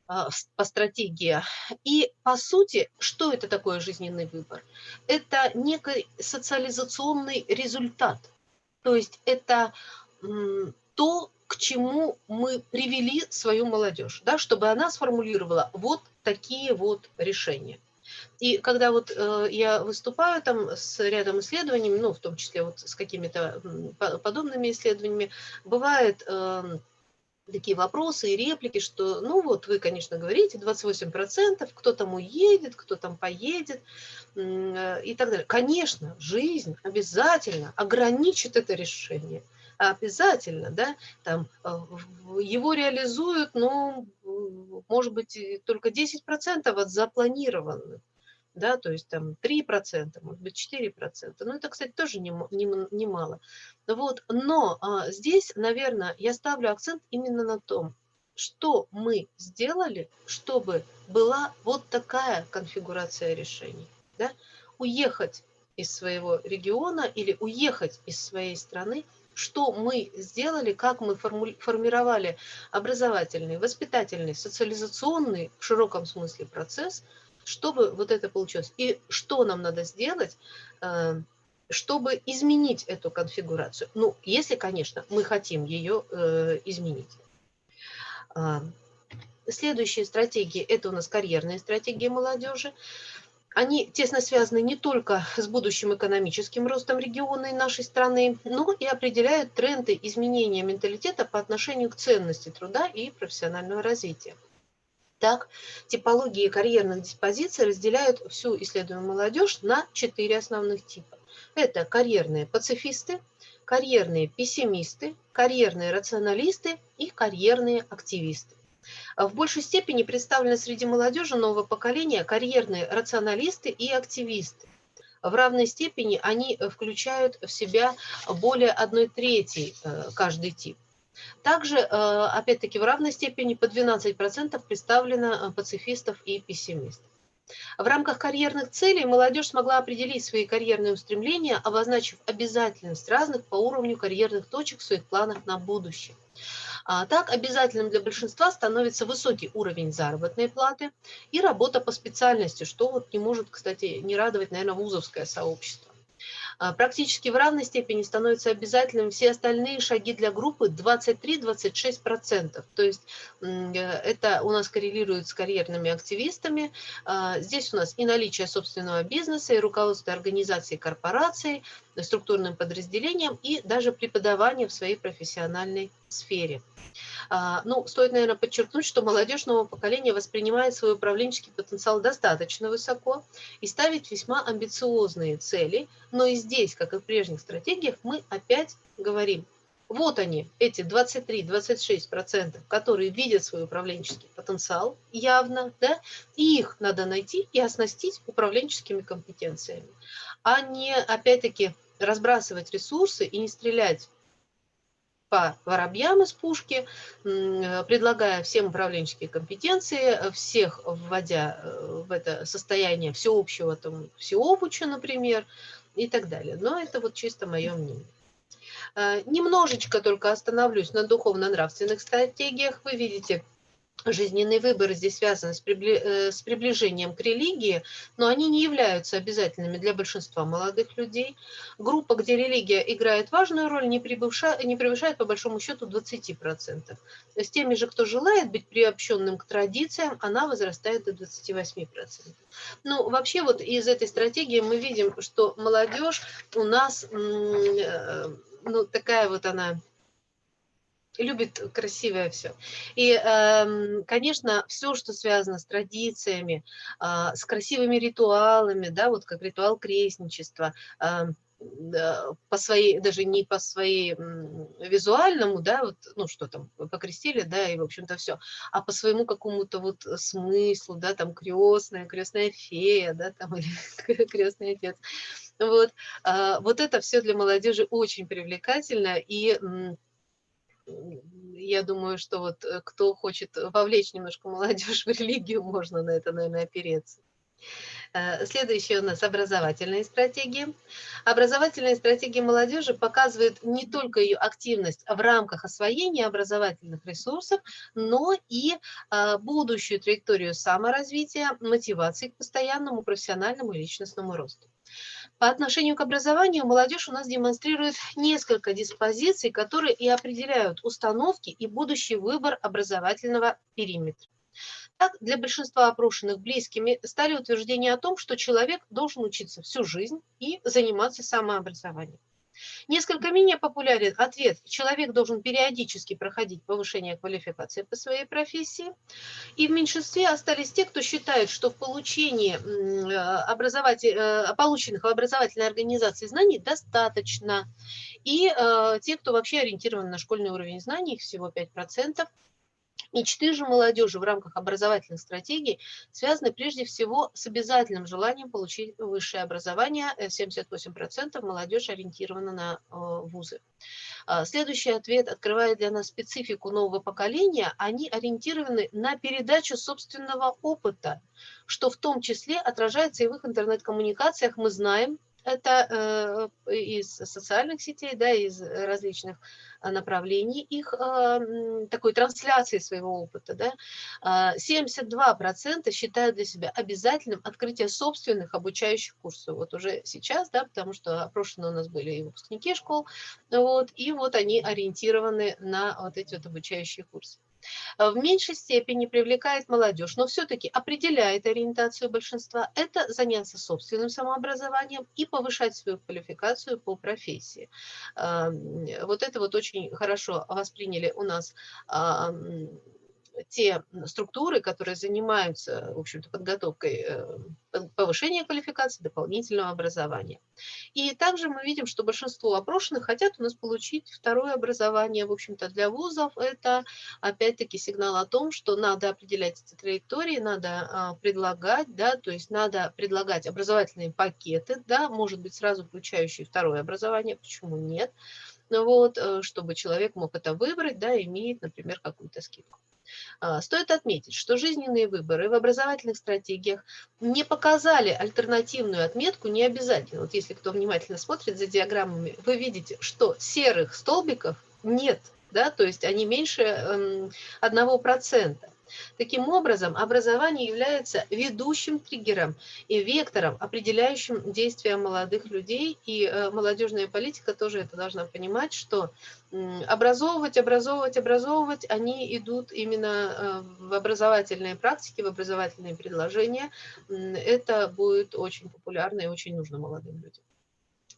э, по стратегии. И по сути, что это такое жизненный выбор? Это некий социализационный результат. То есть это то, к чему мы привели свою молодежь, да, чтобы она сформулировала вот такие вот решения. И когда вот э, я выступаю там с рядом исследований, ну, в том числе вот с какими-то подобными исследованиями, бывает э, такие вопросы и реплики, что, ну вот вы, конечно, говорите, 28%, кто там уедет, кто там поедет э, и так далее. Конечно, жизнь обязательно ограничит это решение – обязательно, да, там э, его реализуют, ну, может быть, только 10% от запланированных, да, то есть там 3%, может быть, 4%. Ну, это, кстати, тоже немало. Не, не вот, но а, здесь, наверное, я ставлю акцент именно на том, что мы сделали, чтобы была вот такая конфигурация решений. Да? Уехать из своего региона или уехать из своей страны – что мы сделали, как мы формировали образовательный, воспитательный, социализационный в широком смысле процесс, чтобы вот это получилось. И что нам надо сделать, э, чтобы изменить эту конфигурацию. Ну, если, конечно, мы хотим ее э, изменить. А, следующие стратегии – это у нас карьерные стратегии молодежи они тесно связаны не только с будущим экономическим ростом региона и нашей страны, но и определяют тренды изменения менталитета по отношению к ценности труда и профессионального развития. Так, типологии карьерных диспозиций разделяют всю исследуемую молодежь на четыре основных типа. Это карьерные пацифисты, карьерные пессимисты, карьерные рационалисты и карьерные активисты. А в большей степени представлены среди молодежи нового поколения карьерные рационалисты и активисты. В равной степени они включают в себя более одной трети э, каждый тип. Также, э, опять-таки, в равной степени по 12% представлено э, пацифистов и пессимистов. В рамках карьерных целей молодежь смогла определить свои карьерные устремления, обозначив обязательность разных по уровню карьерных точек в своих планах на будущее. А так обязательным для большинства становится высокий уровень заработной платы и работа по специальности, что вот не может, кстати, не радовать, наверное, вузовское сообщество. А, практически в равной степени становятся обязательными все остальные шаги для группы 23-26%. То есть э, это у нас коррелирует с карьерными активистами. А, здесь у нас и наличие собственного бизнеса, и руководство организации корпораций, структурным подразделениям, и даже преподавание в своей профессиональной сфере. А, ну, стоит, наверное, подчеркнуть, что молодежь нового поколения воспринимает свой управленческий потенциал достаточно высоко и ставит весьма амбициозные цели, но и здесь, как и в прежних стратегиях, мы опять говорим, вот они, эти 23-26%, которые видят свой управленческий потенциал явно, да, и их надо найти и оснастить управленческими компетенциями, а не, опять-таки, разбрасывать ресурсы и не стрелять по воробьям из пушки, предлагая всем управленческие компетенции, всех вводя э, в это состояние всеобщего там, всеобуча, например, и так далее. Но это вот чисто мое мнение. Э, немножечко только остановлюсь на духовно-нравственных стратегиях. Вы видите, жизненный выбор здесь связан с, э, приближением к религии, но они не являются обязательными для большинства молодых людей. Группа, где религия играет важную роль, не, превышает, не превышает по большому счету 20%. С теми же, кто желает быть приобщенным к традициям, она возрастает до 28%. Ну, вообще вот из этой стратегии мы видим, что молодежь у нас, э, ну, такая вот она любит красивое все. И, эм, конечно, все, что связано с традициями, а, с красивыми ритуалами, да, вот как ритуал крестничества, эм, по своей, даже не по своей визуальному, да, вот, ну, что там, покрестили, да, и, в общем-то, все, а по своему какому-то вот смыслу, да, там, крестная, крестная фея, да, там, или крестный отец, вот, а, вот это все для молодежи очень привлекательно, и я думаю, что вот э, кто хочет вовлечь немножко молодежь в религию, можно на это, наверное, опереться. Э, следующие у нас образовательные стратегии. Образовательные стратегии молодежи показывают не только ее активность в рамках освоения образовательных ресурсов, но и э, будущую траекторию саморазвития, мотивации к постоянному профессиональному и личностному росту. По отношению к образованию молодежь у нас демонстрирует несколько диспозиций, которые и определяют установки и будущий выбор образовательного периметра. Так, для большинства опрошенных близкими стали утверждения о том, что человек должен учиться всю жизнь и заниматься самообразованием. Несколько менее популярен ответ «человек должен периодически проходить повышение квалификации по своей профессии». И в меньшинстве остались те, кто считает, что в получении образователь... Э, полученных в образовательной организации знаний достаточно. И э, те, кто вообще ориентирован на школьный уровень знаний, их всего 5%, Мечты же молодежи в рамках образовательных стратегий связаны прежде всего с обязательным желанием получить высшее образование. 78% э, молодежи ориентирована на э, вузы. А, следующий ответ открывает для нас специфику нового поколения. Они ориентированы на передачу собственного опыта, что в том числе отражается и в их интернет-коммуникациях. Мы знаем, это э, из социальных сетей, да, из различных а, направлений их а, такой трансляции своего опыта. Да. 72% а, считают для себя обязательным открытие собственных обучающих курсов. Вот уже сейчас, да, потому что опрошены у нас были и выпускники школ, вот, и вот они ориентированы на вот эти вот обучающие курсы. Э, в меньшей степени привлекает молодежь, но все-таки определяет ориентацию большинства, это заняться собственным самообразованием и повышать свою квалификацию по профессии. Эм, вот это вот очень хорошо восприняли у нас те структуры, которые занимаются, в общем-то, подготовкой э, повышения квалификации, дополнительного образования. И также мы видим, что большинство опрошенных хотят у нас получить второе образование. В общем-то, для вузов это, опять-таки, сигнал о том, что надо определять эти траектории, надо а, предлагать, да, то есть надо предлагать образовательные пакеты, да, может быть, сразу включающие второе образование, почему нет, вот, э, чтобы человек мог это выбрать, да, имеет, например, какую-то скидку. А, стоит отметить, что жизненные выборы в образовательных стратегиях не показали альтернативную отметку не обязательно. Вот если кто внимательно смотрит за диаграммами, вы видите, что серых столбиков нет, да, то есть они меньше 1%. Таким образом, образование является ведущим триггером и вектором, определяющим действия молодых людей, и э, молодежная политика тоже это должна понимать, что образовывать, образовывать, образовывать, они идут именно э, в образовательные практики, в образовательные предложения. Это будет очень популярно и очень нужно молодым людям.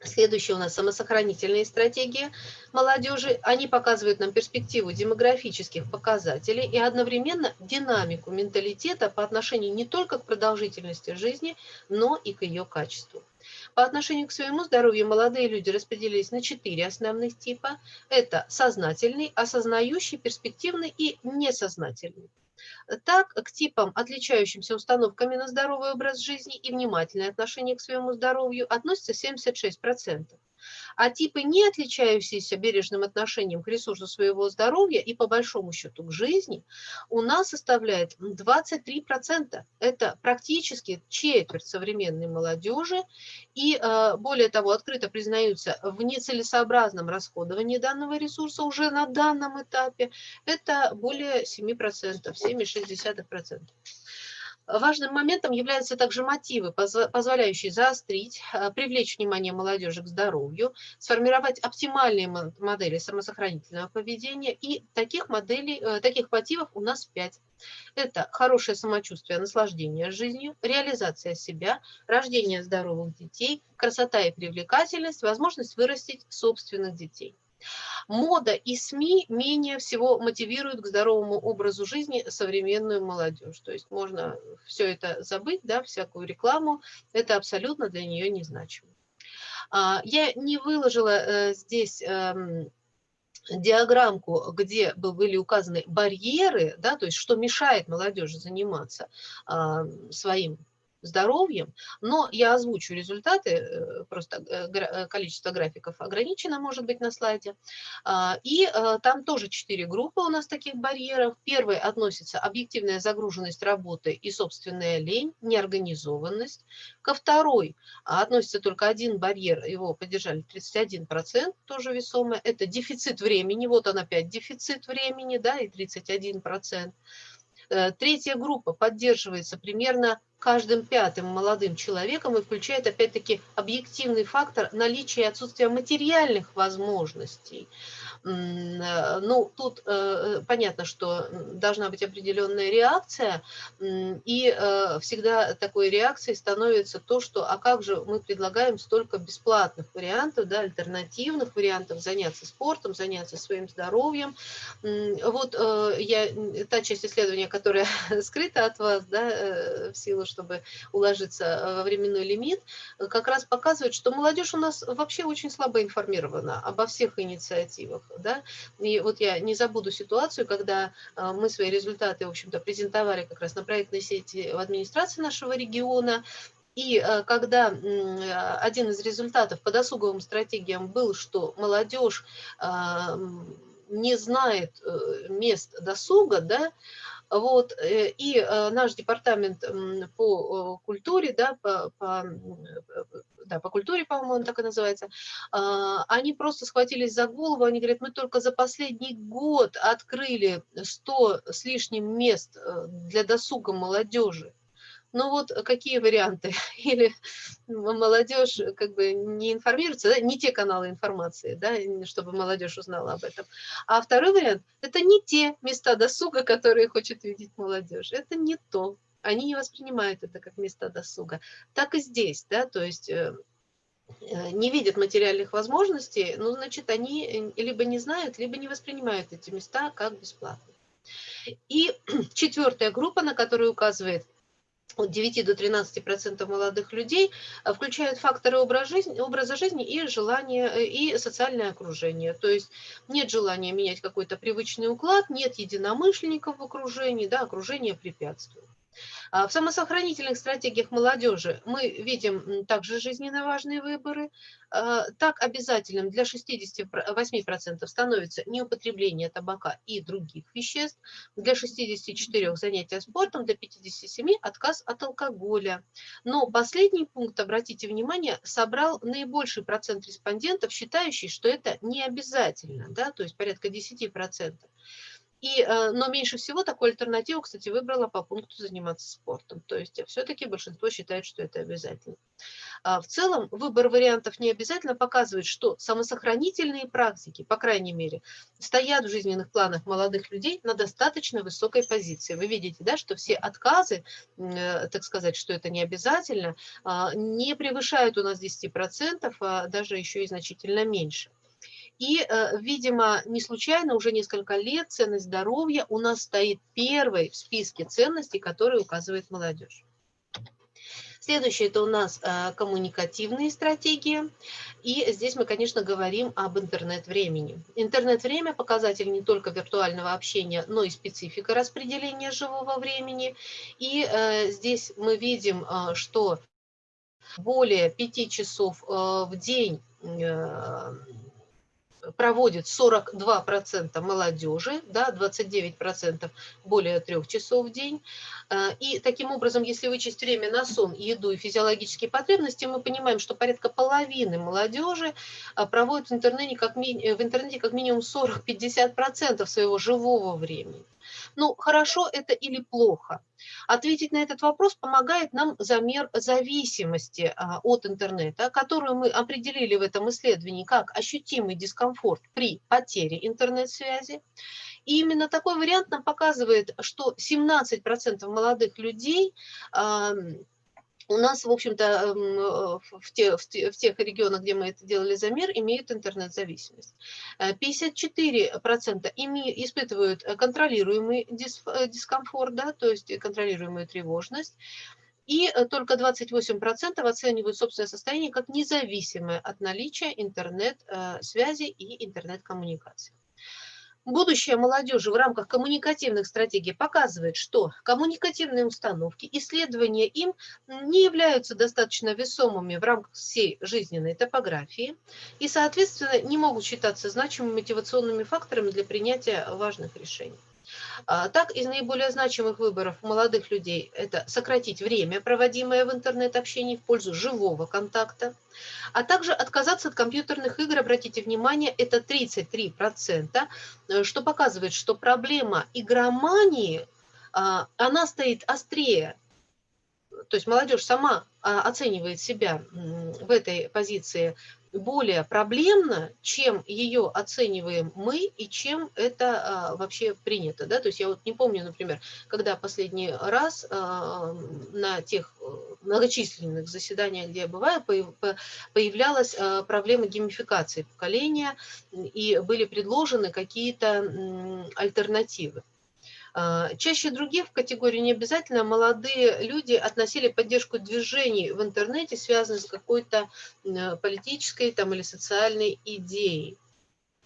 Следующие у нас самосохранительные стратегии молодежи. Они показывают нам перспективу демографических показателей и одновременно динамику менталитета по отношению не только к продолжительности жизни, но и к ее качеству. По отношению к своему здоровью молодые люди распределились на четыре основных типа. Это сознательный, осознающий, перспективный и несознательный. Так, к типам, отличающимся установками на здоровый образ жизни и внимательное отношение к своему здоровью, относится 76% а типы, не отличающиеся бережным отношением к ресурсу своего здоровья и по большому счету к жизни, у нас составляет 23%. Это практически четверть современной молодежи, и э, более того, открыто признаются в нецелесообразном расходовании данного ресурса уже на данном этапе, это более 7%, 7,6%. Важным моментом являются также мотивы, позволяющие заострить, э, привлечь внимание молодежи к здоровью, сформировать оптимальные модели самосохранительного поведения. И таких моделей, э, таких мотивов у нас пять. Это хорошее самочувствие, наслаждение жизнью, реализация себя, рождение здоровых детей, красота и привлекательность, возможность вырастить собственных детей. Мода и СМИ менее всего мотивируют к здоровому образу жизни современную молодежь. То есть можно все это забыть, да, всякую рекламу, это абсолютно для нее незначимо. А, я не выложила э, здесь эм, диаграммку, где были указаны барьеры, да, то есть что мешает молодежи заниматься своим здоровьем, но я озвучу результаты, э, просто э, количество графиков ограничено, может быть, на слайде. А, и там тоже четыре группы у нас таких барьеров. Первый относится объективная загруженность работы и собственная лень, неорганизованность. Ко второй относится только один барьер, его поддержали 31%, тоже весомое. Это дефицит времени, вот он опять дефицит времени, да, и 31%. Э, третья группа поддерживается примерно каждым пятым молодым человеком и включает опять-таки объективный фактор наличия и отсутствия материальных возможностей. Э, ну, тут э, понятно, что должна быть определенная реакция, и э, всегда такой реакцией становится то, что а как же мы предлагаем столько бесплатных вариантов, да, альтернативных вариантов заняться спортом, заняться своим здоровьем. Вот я, та часть исследования, которая скрыта от вас, да, в силу, чтобы уложиться во временной лимит, как раз показывает, что молодежь у нас вообще очень слабо информирована обо всех инициативах да, и вот я не забуду ситуацию, когда а, мы свои результаты, в общем-то, презентовали как раз на проектной сети в администрации нашего региона, и а, когда один из результатов по досуговым стратегиям был, что молодежь а, не знает э, мест досуга, да, вот, э, и наш департамент по культуре, да, по, по да, по культуре, по-моему, он так и называется, а, они просто схватились за голову, они говорят, мы только за последний год открыли 100 с лишним мест э, для досуга молодежи. Ну вот какие варианты? Или молодежь как бы не информируется, да? не те каналы информации, да, чтобы молодежь узнала об этом. А второй вариант – это не те места досуга, которые хочет видеть молодежь. Это не то они не воспринимают это как места досуга. Так и здесь, да, то есть э, э, не видят материальных возможностей, ну, значит, они э, либо не знают, либо не воспринимают эти места как бесплатные. И четвертая группа, на которую указывает от 9 до 13 процентов молодых людей включают факторы образа жизни, образа жизни и желание и социальное окружение. То есть нет желания менять какой-то привычный уклад, нет единомышленников в окружении, да, окружение препятствует. А в самосохранительных стратегиях молодежи мы видим также жизненно важные выборы. А, так обязательным для 68% становится неупотребление табака и других веществ, для 64% занятия спортом, для 57% отказ от алкоголя. Но последний пункт, обратите внимание, собрал наибольший процент респондентов, считающий, что это не обязательно, да, то есть порядка 10%. И, э, но меньше всего такую альтернативу, кстати, выбрала по пункту заниматься спортом. То есть все-таки большинство считает, что это обязательно. А в целом выбор вариантов не обязательно показывает, что самосохранительные практики, по крайней мере, стоят в жизненных планах молодых людей на достаточно высокой позиции. Вы видите, да, что все отказы, э, так сказать, что это не обязательно, а, не превышают у нас 10%, а даже еще и значительно меньше. И, э, видимо, не случайно уже несколько лет ценность здоровья у нас стоит первой в списке ценностей, которые указывает молодежь. Следующее – это у нас э, коммуникативные стратегии. И здесь мы, конечно, говорим об интернет-времени. Интернет-время – показатель не только виртуального общения, но и специфика распределения живого времени. И э, здесь мы видим, что более 5 часов в день проводит 42% молодежи, да, 29% более трех часов в день. Э, и таким образом, если вычесть время на сон, еду и физиологические потребности, мы понимаем, что порядка половины молодежи э, проводит в интернете как, ми... в интернете как минимум 40-50% своего живого времени. Ну, хорошо это или плохо? Ответить на этот вопрос помогает нам замер зависимости а, от интернета, которую мы определили в этом исследовании как ощутимый дискомфорт при потере интернет-связи. И именно такой вариант нам показывает, что 17% молодых людей у нас, в общем-то, эм, в, те, в, те, в тех регионах, где мы это делали замер, имеют интернет-зависимость. 54% э, име, испытывают контролируемый дис, э, дискомфорт, да, то есть контролируемую тревожность. И э, только 28% оценивают собственное состояние как независимое от наличия интернет-связи и интернет-коммуникации. Будущее молодежи в рамках коммуникативных стратегий показывает, что коммуникативные установки, исследования им не являются достаточно весомыми в рамках всей жизненной топографии и, соответственно, не могут считаться значимыми мотивационными факторами для принятия важных решений. А, так, из наиболее значимых выборов молодых людей это сократить время, проводимое в интернет-общении в пользу живого контакта, а также отказаться от компьютерных игр, обратите внимание, это 33%, э, что показывает, что проблема игромании, а, она стоит острее. То есть молодежь сама а, оценивает себя в этой позиции более проблемно, чем ее оцениваем мы и чем это а, вообще принято. Да? То есть я вот не помню, например, когда последний раз а, на тех э, многочисленных заседаниях, где я бываю, появлялась а, проблема геймификации поколения и были предложены какие-то альтернативы. А, чаще других в категории не обязательно молодые люди относили поддержку движений в интернете, связанных с какой-то политической там, или социальной идеей.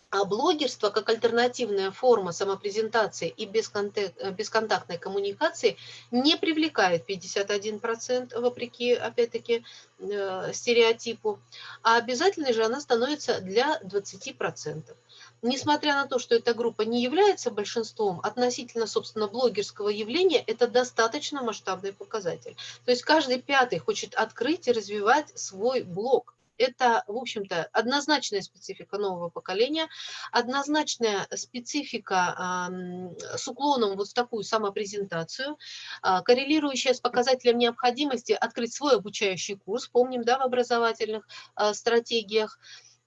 А блогерство как альтернативная форма самопрезентации и бесконтактной коммуникации не привлекает 51%, вопреки, опять-таки, э, стереотипу, а обязательной же она становится для 20% несмотря на то, что эта группа не является большинством, относительно, собственно, блогерского явления, это достаточно масштабный показатель. То есть каждый пятый хочет открыть и развивать свой блог. Это, в общем-то, однозначная специфика нового поколения, однозначная специфика э, с уклоном вот в такую самопрезентацию, э, коррелирующая с показателем необходимости открыть свой обучающий курс, помним, да, в образовательных э, стратегиях,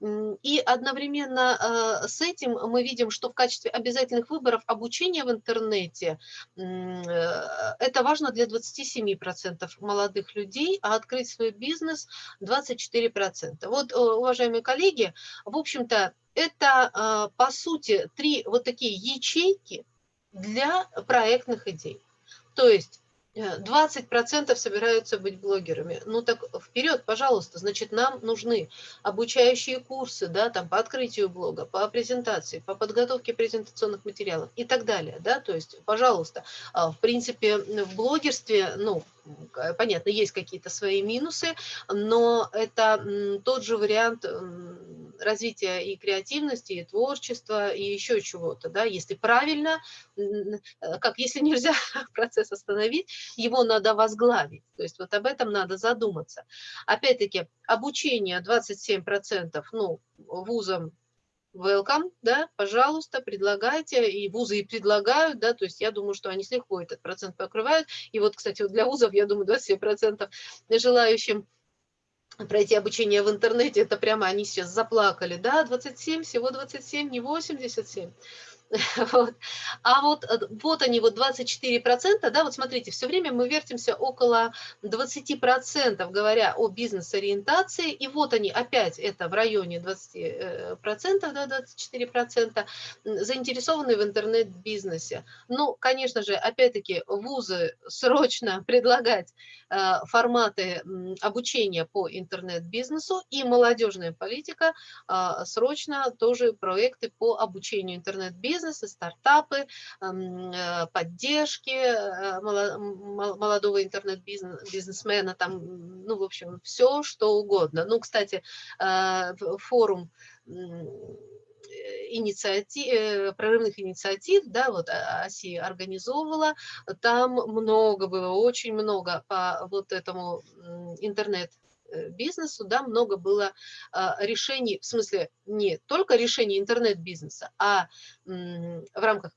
и одновременно э, с этим мы видим, что в качестве обязательных выборов обучения в интернете э, это важно для 27% молодых людей, а открыть свой бизнес 24%. Вот, э, уважаемые коллеги, в общем-то, это, по сути, три вот такие ячейки для проектных идей. То есть 20% собираются быть блогерами. Ну так вперед, пожалуйста, значит, нам нужны обучающие курсы, да, там по открытию блога, по презентации, по подготовке презентационных материалов и так далее, да, то есть, пожалуйста, а, в принципе, в блогерстве, ну, понятно, есть какие-то свои минусы, но это тот же вариант развития и креативности, и творчества, и еще чего-то, да, если правильно, э, как если нельзя процесс остановить, его надо возглавить, то есть вот об этом надо задуматься. Опять-таки, обучение 27%, ну, вузам welcome, да, пожалуйста, предлагайте, и вузы и предлагают, да, то есть я думаю, что они с легко этот процент покрывают, и вот, кстати, вот для вузов, я думаю, 27% желающим пройти обучение в интернете, это прямо они сейчас заплакали, да, 27, всего 27, не 87. Вот. А вот, э, вот они, вот 24%, да, вот смотрите, все время мы вертимся около 20%, говоря о бизнес-ориентации, и вот они опять, это в районе 20%, э, да, 24%, заинтересованы в интернет-бизнесе. Ну, конечно же, опять-таки, вузы срочно предлагать э, форматы обучения по интернет-бизнесу, и молодежная политика срочно тоже проекты по обучению интернет-бизнесу, бизнесы, стартапы, э, поддержки э, молодого интернет-бизнесмена, там, ну, в общем, все, что угодно. Ну, кстати, э, форум инициатив, прорывных инициатив, да, вот ОСИ организовывала, там много было, очень много по вот этому интернет бизнесу, да, много было а, решений, в смысле не только решений интернет-бизнеса, а в рамках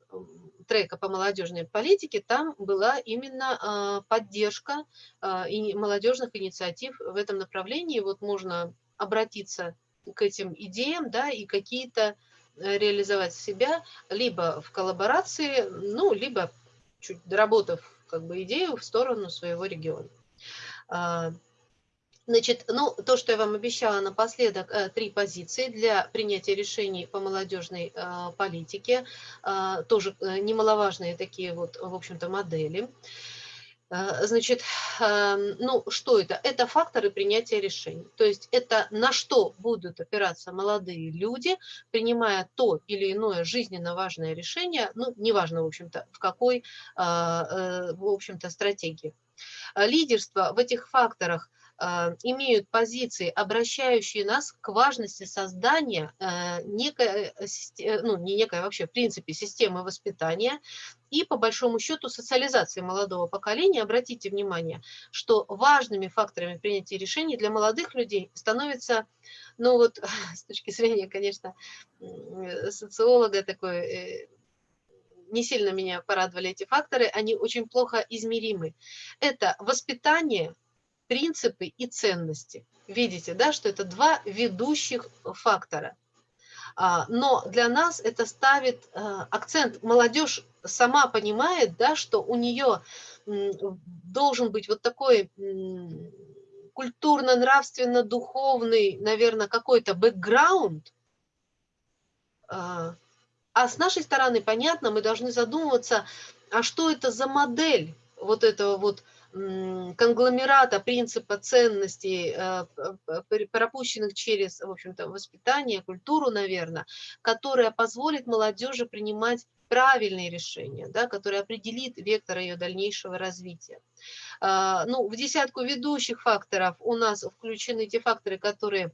трека по молодежной политике там была именно а, поддержка а, молодежных инициатив в этом направлении. Вот можно обратиться к этим идеям, да, и какие-то э, реализовать себя либо в коллаборации, ну, либо чуть доработав как бы идею в сторону своего региона. Значит, ну, то, что я вам обещала напоследок, э, три позиции для принятия решений по молодежной э, политике, э, тоже немаловажные такие вот, в общем-то, модели. Значит, ну что это? Это факторы принятия решений. То есть это на что будут опираться молодые люди, принимая то или иное жизненно важное решение, ну неважно, в общем-то, в какой, в общем-то, стратегии. Лидерство в этих факторах – имеют позиции, обращающие нас к важности создания э, некой, э, э, ну не некой вообще, в принципе, системы воспитания и по большому счету социализации молодого поколения. Обратите внимание, что важными факторами принятия решений для молодых людей становится, ну вот с точки зрения, конечно, социолога такой не сильно меня порадовали эти факторы, они очень плохо измеримы. Это воспитание, принципы и ценности. Видите, да, что это два ведущих фактора. А, но для нас это ставит а, акцент. Молодежь сама понимает, да, что у нее должен быть вот такой культурно-нравственно-духовный, наверное, какой-то бэкграунд, а, а с нашей стороны, понятно, мы должны задумываться, а что это за модель вот этого вот конгломерата принципа ценностей, э, пропущенных через, в общем-то, воспитание, культуру, наверное, которая позволит молодежи принимать правильные решения, да, которая определит вектор ее дальнейшего развития. А, ну, в десятку ведущих факторов у нас включены те факторы, которые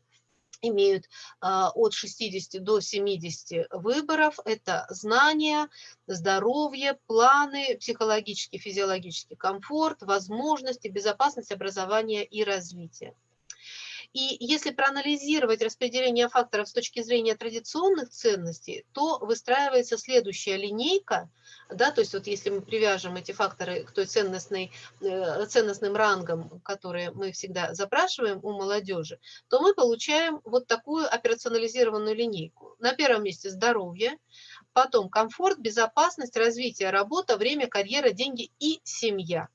имеют а, от 60 до 70 выборов. Это знания, здоровье, планы, психологический, физиологический комфорт, возможности, безопасность образования и развития. И если проанализировать распределение факторов с точки зрения традиционных ценностей, то выстраивается следующая линейка, да, то есть вот если мы привяжем эти факторы к той ценностной, э, ценностным рангам, которые мы всегда запрашиваем у молодежи, то мы получаем вот такую операционализированную линейку. На первом месте здоровье, потом комфорт, безопасность, развитие, работа, время, карьера, деньги и семья.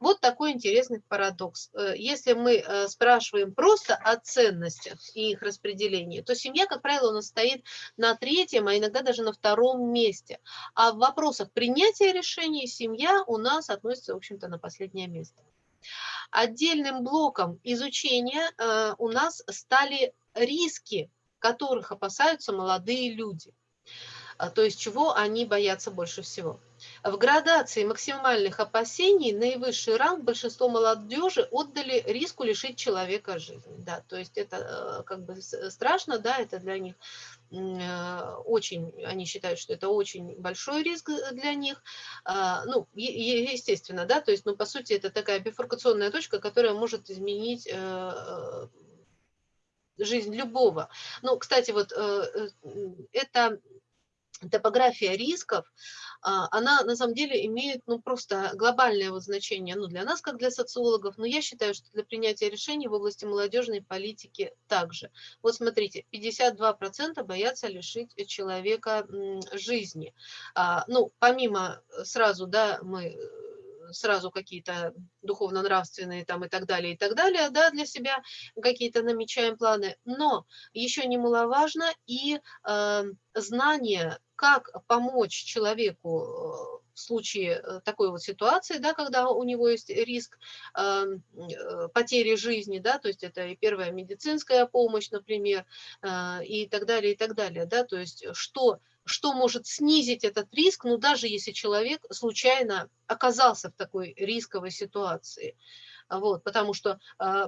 Вот такой интересный парадокс. Э, если мы э, спрашиваем просто о ценностях и их распределении, то семья, как правило, у нас стоит на третьем, а иногда даже на втором месте. А в вопросах принятия решений семья у нас относится, в общем-то, на последнее место. Отдельным блоком изучения э, у нас стали риски, которых опасаются молодые люди. То есть чего они боятся больше всего. В градации максимальных опасений наивысший ранг большинство молодежи отдали риску лишить человека жизни. Да, то есть это э, как бы страшно, да, это для них э, очень, они считают, что это очень большой риск для них. А, ну, естественно, да, то есть, ну, по сути, это такая бифуркационная точка, которая может изменить э, жизнь любого. Ну, кстати, вот это топография рисков, она на самом деле имеет ну, просто глобальное вот значение ну, для нас, как для социологов, но я считаю, что для принятия решений в области молодежной политики также. Вот смотрите, 52% боятся лишить человека жизни. А, ну, помимо э, сразу, да, мы э, сразу какие-то духовно-нравственные там и так далее, и так далее, да, для себя какие-то намечаем планы, но еще немаловажно и э, знание, как помочь человеку в случае э, такой вот ситуации, да, когда у него есть риск эм, э, потери жизни, да, то есть это и первая медицинская помощь, например, э, и так далее, и так далее, да, то есть что что может снизить этот риск, ну даже если человек случайно оказался в такой рисковой ситуации. Вот, потому что э,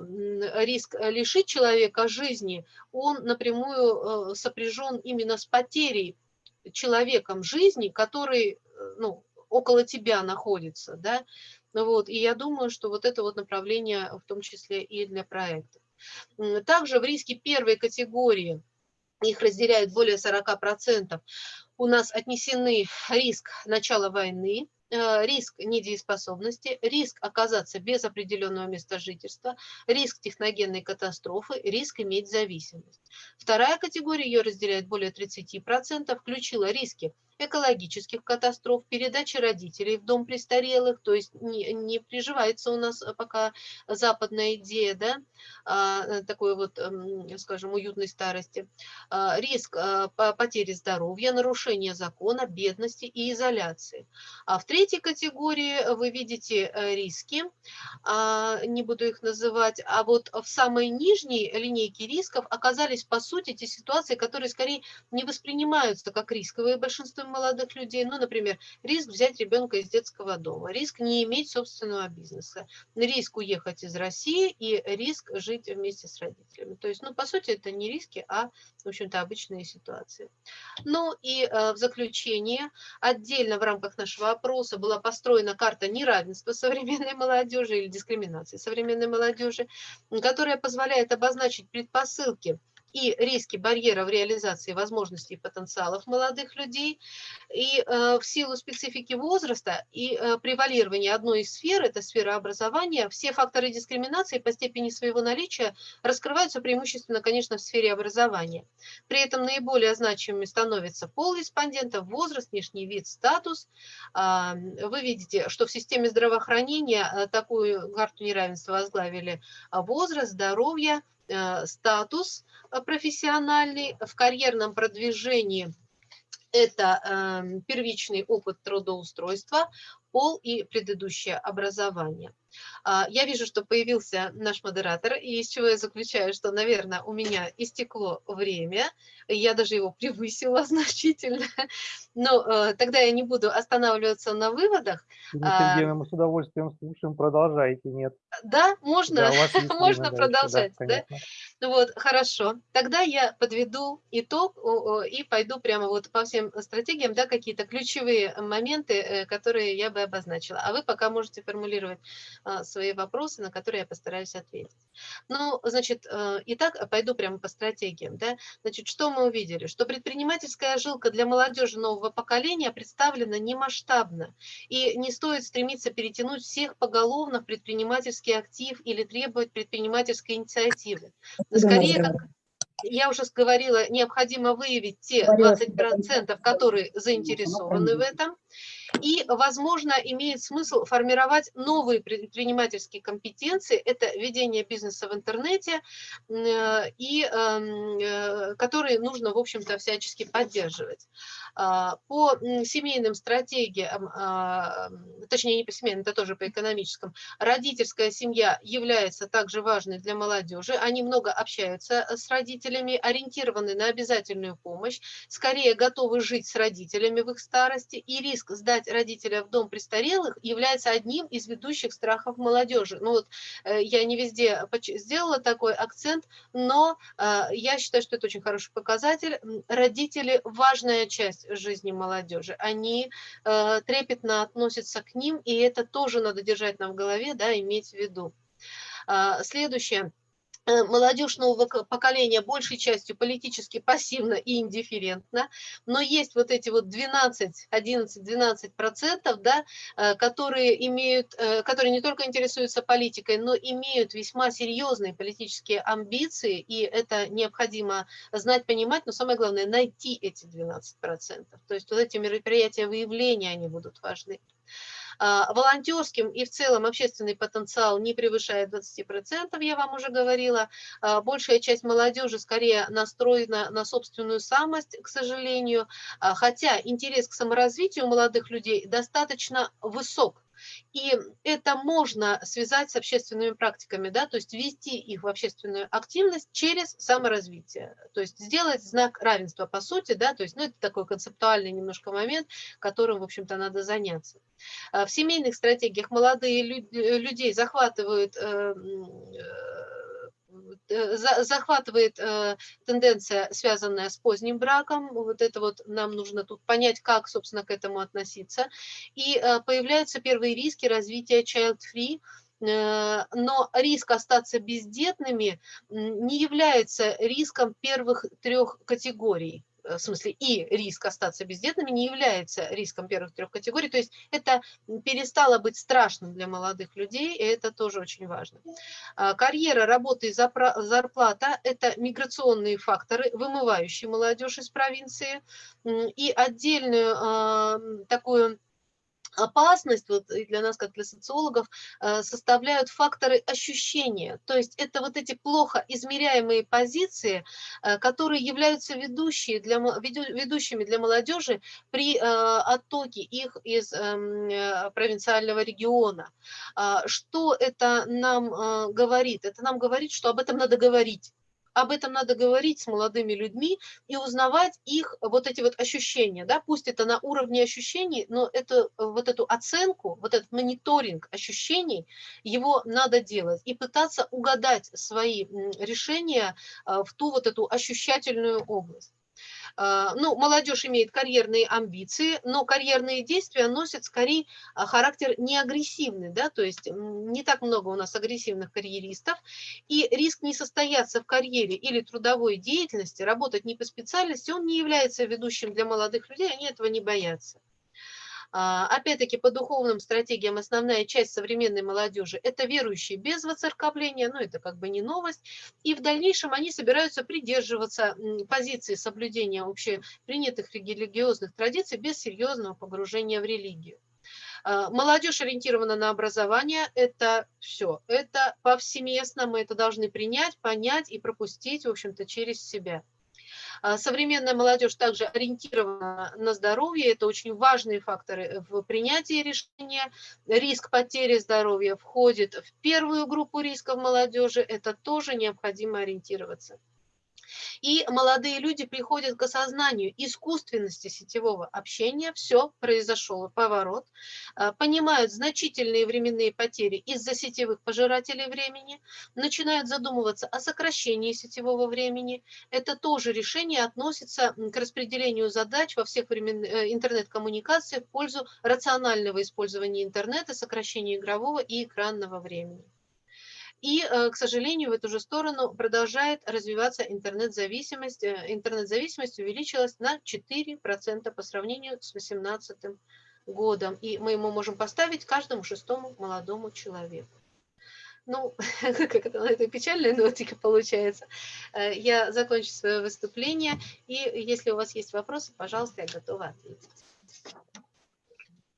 риск лишить человека жизни, он напрямую э, сопряжен именно с потерей человеком жизни, который э, ну, около тебя находится. Да? Вот, и я думаю, что вот это вот направление в том числе и для проекта. Также в риске первой категории – их разделяют более 40%, у нас отнесены риск начала войны, э, риск недееспособности, риск оказаться без определенного места жительства, риск техногенной катастрофы, риск иметь зависимость. Вторая категория, ее разделяет более 30%, включила риски экологических катастроф, передачи родителей в дом престарелых, то есть не, не приживается у нас пока западная идея, да, а, такой вот, скажем, уютной старости, а, риск а, потери здоровья, нарушения закона, бедности и изоляции. А в третьей категории вы видите э, риски, не буду их называть, а вот в самой нижней линейке рисков оказались, по сути, те ситуации, которые скорее не воспринимаются как рисковые молодых людей. Ну, например, риск взять ребенка из детского дома, риск не иметь собственного бизнеса, риск уехать из России и риск жить вместе с родителями. То есть, ну, по сути, это не риски, а, в общем-то, обычные ситуации. Ну и э, в заключение, отдельно в рамках нашего опроса была построена карта неравенства современной молодежи или дискриминации современной молодежи, которая позволяет обозначить предпосылки и риски барьера в реализации возможностей и потенциалов молодых людей. И э, в силу специфики возраста и э, превалирования одной из сфер, это сфера образования, все факторы дискриминации по степени своего наличия раскрываются преимущественно, конечно, в сфере образования. При этом наиболее значимыми становятся пол респондента, возраст, внешний вид, статус. Э, вы видите, что в системе здравоохранения э, такую карту неравенства возглавили возраст, здоровье, статус э, профессиональный в карьерном продвижении это эм, первичный опыт трудоустройства, пол и предыдущее образование. А, я вижу, что появился наш модератор, и из чего я заключаю, что, наверное, у меня истекло время, я даже его превысила значительно, но э, тогда я не буду останавливаться на выводах. Сергеевна, мы с удовольствием слушаем, продолжайте, нет? Да, можно, да, можно продолжать, да? да? Ну вот, хорошо. Тогда я подведу итог и пойду прямо вот по всем стратегиям, да, какие-то ключевые моменты, э, которые я бы обозначила. А вы пока можете формулировать а, свои вопросы, на которые я постараюсь ответить. Ну, значит, э, итак, пойду прямо по стратегиям. Да? Значит, что мы увидели? Что предпринимательская жилка для молодежи нового поколения представлена не масштабно. И не стоит стремиться перетянуть всех поголовно в предпринимательский актив или требовать предпринимательской инициативы. Скорее, как, я уже говорила, необходимо выявить те 20%, которые заинтересованы в этом, и, возможно, имеет смысл формировать новые предпринимательские компетенции. Это ведение бизнеса в интернете, э, и, эм, э, которые нужно, в общем-то, всячески поддерживать. А, по семейным стратегиям, а, точнее, не по семейным, это тоже по экономическим, родительская семья является также важной для молодежи. Они много общаются с родителями, ориентированы на обязательную помощь, скорее готовы жить с родителями в их старости, и риск сдать родителя в дом престарелых является одним из ведущих страхов молодежи. Ну вот э, я не везде сделала такой акцент, но э, я считаю, что это очень хороший показатель. Родители – важная часть жизни молодежи. Они э, трепетно относятся к ним, и это тоже надо держать нам в голове, да, иметь в виду. А, следующее – Э, молодежь нового поколения большей частью политически пассивна и индифферентна, но есть вот эти вот 12, 11, 12 процентов, да, э, которые имеют, э, которые не только интересуются политикой, но имеют весьма серьезные политические амбиции, и это необходимо знать, понимать, но самое главное найти эти 12 процентов. То есть вот эти мероприятия выявления, они будут важны. А, волонтерским и в целом общественный потенциал не превышает 20%, я вам уже говорила. А, большая часть молодежи скорее настроена на собственную самость, к сожалению, а, хотя интерес к саморазвитию молодых людей достаточно высок. И это можно связать с общественными практиками, да, то есть ввести их в общественную активность через саморазвитие. То есть сделать знак равенства по сути, да, то есть ну, это такой концептуальный немножко момент, которым, в общем-то, надо заняться. А в семейных стратегиях молодые людей захватывают э, Э, захватывает э, тенденция, связанная с поздним браком. Вот это вот нам нужно тут понять, как, собственно, к этому относиться. И э, появляются первые риски развития child-free, но риск остаться бездетными не является риском первых трех категорий. В смысле и риск остаться бездетными не является риском первых трех категорий. То есть это перестало быть страшным для молодых людей, и это тоже очень важно. А, карьера, работа и зарплата – это миграционные факторы, вымывающие молодежь из провинции. И отдельную такую опасность вот для нас, как для социологов, э, составляют факторы ощущения. То есть это вот эти плохо измеряемые позиции, э, которые являются ведущие для, ведущими для молодежи при э, оттоке их из эм, провинциального региона. А, что это нам говорит? Это нам говорит, что об этом надо говорить об этом надо говорить с молодыми людьми и узнавать их вот эти вот ощущения, да, пусть это на уровне ощущений, но это, вот эту оценку, вот этот мониторинг ощущений, его надо делать и пытаться угадать свои решения а, в ту вот эту ощущательную область. А, ну, молодежь имеет карьерные амбиции, но карьерные действия носят скорее а, характер не агрессивный, да, то есть не так много у нас агрессивных карьеристов, и риск не состояться в карьере или трудовой деятельности, работать не по специальности, он не является ведущим для молодых людей, они этого не боятся. А, опять-таки, по духовным стратегиям основная часть современной молодежи – это верующие без воцерковления, ну это как бы не новость, и в дальнейшем они собираются придерживаться позиции соблюдения общепринятых религиозных традиций без серьезного погружения в религию. А, молодежь ориентирована на образование – это все, это повсеместно, мы это должны принять, понять и пропустить, в общем-то, через себя. А, современная молодежь также ориентирована на здоровье, это очень важные факторы в принятии решения. Риск потери здоровья входит в первую группу рисков молодежи, это тоже необходимо ориентироваться. И молодые люди приходят к осознанию искусственности сетевого общения, все, произошел поворот, а, понимают значительные временные потери из-за сетевых пожирателей времени, начинают задумываться о сокращении сетевого времени. Это тоже решение относится к распределению задач во всех э, интернет-коммуникациях в пользу рационального использования интернета, сокращения игрового и экранного времени. И, э, к сожалению, в эту же сторону продолжает развиваться интернет-зависимость. Э, интернет-зависимость увеличилась на 4% по сравнению с 2018 годом. И мы ему можем поставить каждому шестому молодому человеку. Ну, как это на этой печальной нотике получается. Э, я закончу свое выступление, и если у вас есть вопросы, пожалуйста, я готова ответить.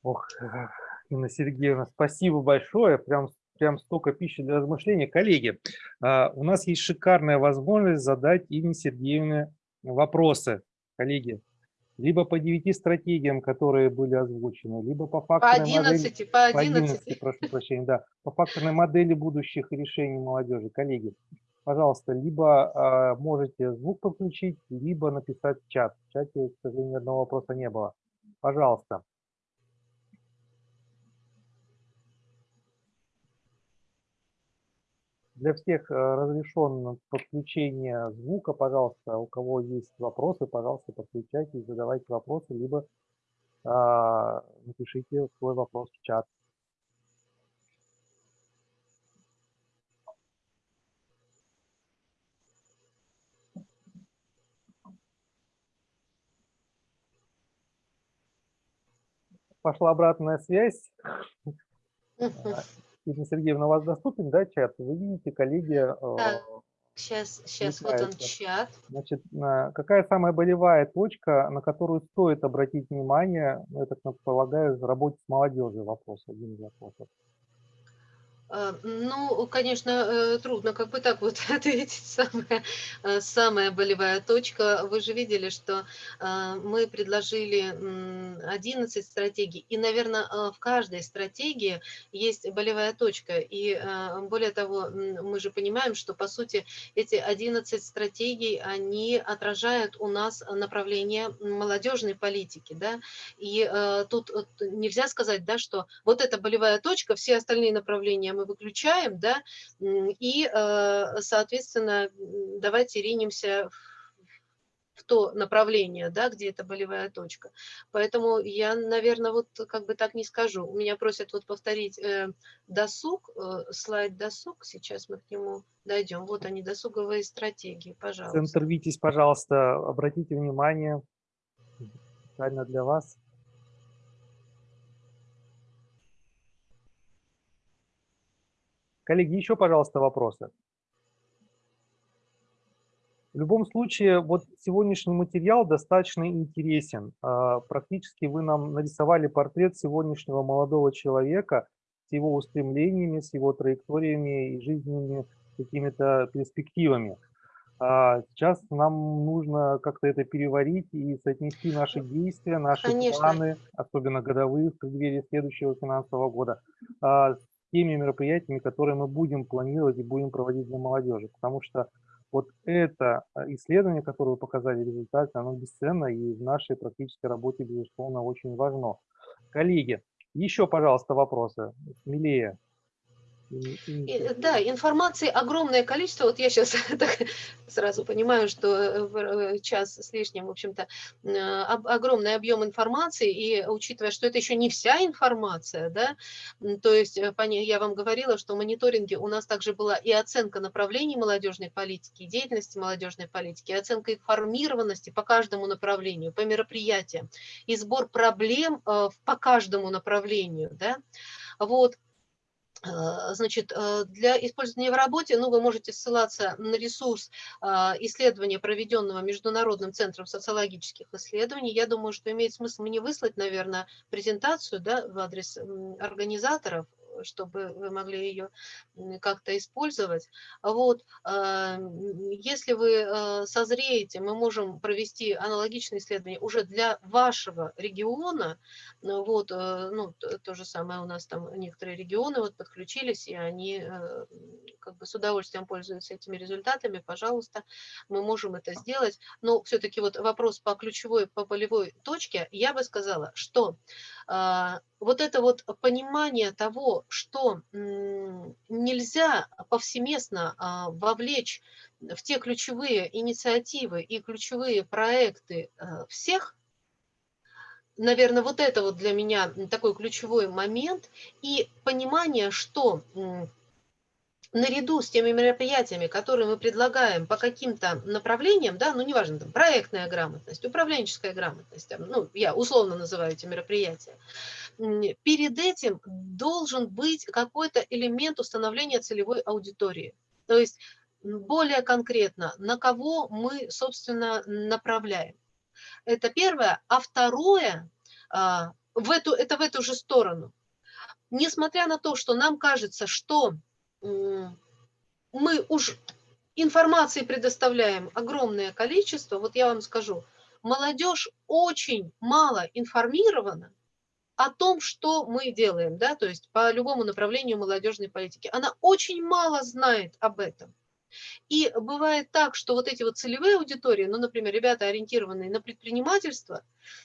Ох, Инна Сергеевна, спасибо большое. Прям прям столько пищи для размышления. Коллеги, а, у нас есть шикарная возможность задать Ине Сергеевне вопросы. Коллеги, либо по девяти стратегиям, которые были озвучены, либо по факторной по 11, модели, по 11. По 11 прошу прощения, да, по факторной модели будущих решений молодежи. Коллеги, пожалуйста, либо э, можете звук подключить, либо написать в чат. В чате, к сожалению, одного вопроса не было. Пожалуйста. Для всех э, разрешено подключение звука, пожалуйста. У кого есть вопросы, пожалуйста, подключайтесь, задавайте вопросы, либо а, напишите свой вопрос в чат. Пошла обратная связь. Ирина Сергеевна, у вас доступен, да, чат? Вы видите, коллеги... Да, сейчас, сейчас вот он чат. Значит, какая самая болевая точка, на которую стоит обратить внимание, ну, я так полагаю, в работе с молодежью вопрос, один из вопросов. А, ну, конечно, э, трудно как бы так вот ответить. Самая, э, самая болевая точка. Вы же видели, что а, мы предложили 11 стратегий. И, наверное, а, в каждой стратегии есть болевая точка. И более того, мы же понимаем, что, по сути, эти 11 стратегий, они отражают у нас направление молодежной политики. Да? И тут нельзя сказать, да, что вот эта болевая точка, все остальные направления мы выключаем, да, и, э, соответственно, давайте ринемся в то направление, да, где это болевая точка. Поэтому я, наверное, вот как бы так не скажу. У меня просят вот повторить э, досуг, э, слайд досуг, сейчас мы к нему дойдем. Вот они, досуговые стратегии, пожалуйста. Центр пожалуйста, обратите внимание, специально для вас. Коллеги, еще, пожалуйста, вопросы. В любом случае, вот сегодняшний материал достаточно интересен. А, практически вы нам нарисовали портрет сегодняшнего молодого человека с его устремлениями, с его траекториями и жизненными какими-то перспективами. А сейчас нам нужно как-то это переварить и соотнести наши действия, наши Конечно. планы, особенно годовые в преддверии следующего финансового года, а, с теми мероприятиями, которые мы будем планировать и будем проводить для молодежи. Потому что вот это а, исследование, которое вы показали, результаты, оно бесценно и в нашей практической работе, безусловно, очень важно. Коллеги, еще, пожалуйста, вопросы. Смелее. И, да, информации огромное количество. Вот я сейчас сразу понимаю, что э, э, час с лишним, в общем-то, э, огромный объем информации, и учитывая, что это еще не вся информация, да, то есть я вам говорила, что в мониторинге у нас также была и оценка направлений молодежной политики, деятельности молодежной политики, и оценка информированности по каждому направлению, по мероприятиям, и сбор проблем по каждому направлению, да, вот, Э, значит, э, для использования в работе, ну, вы можете ссылаться на ресурс э, исследования, проведенного Международным центром социологических исследований. Я думаю, что имеет смысл мне выслать, наверное, презентацию да, в адрес организаторов чтобы вы могли ее как-то использовать. Вот, а, если вы а, созреете, мы можем провести аналогичные исследования уже для вашего региона. Ну вот, э, ну, то же самое у нас там некоторые регионы вот подключились, и они э, как бы с удовольствием пользуются этими результатами. Пожалуйста, мы можем это сделать. Но все-таки вот вопрос по ключевой, по полевой точке, я бы сказала, что а, вот это вот понимание того, что нельзя повсеместно а, вовлечь в те ключевые инициативы и ключевые проекты а, всех, наверное, вот это вот для меня такой ключевой момент, и понимание, что наряду с теми мероприятиями, которые мы предлагаем по каким-то направлениям, да, ну неважно, там, проектная грамотность, управленческая грамотность, там, ну я условно называю эти мероприятия, перед этим должен быть какой-то элемент установления целевой аудитории. То есть более конкретно, на кого мы, собственно, направляем. Это первое. А второе, а, в эту, это в эту же сторону. Несмотря на то, что нам кажется, что мы уж информации предоставляем огромное количество, вот я вам скажу, молодежь очень мало информирована о том, что мы делаем, да, то есть по любому направлению молодежной политики. Она очень мало знает об этом. И бывает так, что вот эти вот целевые аудитории, ну, например, ребята, ориентированные на предпринимательство,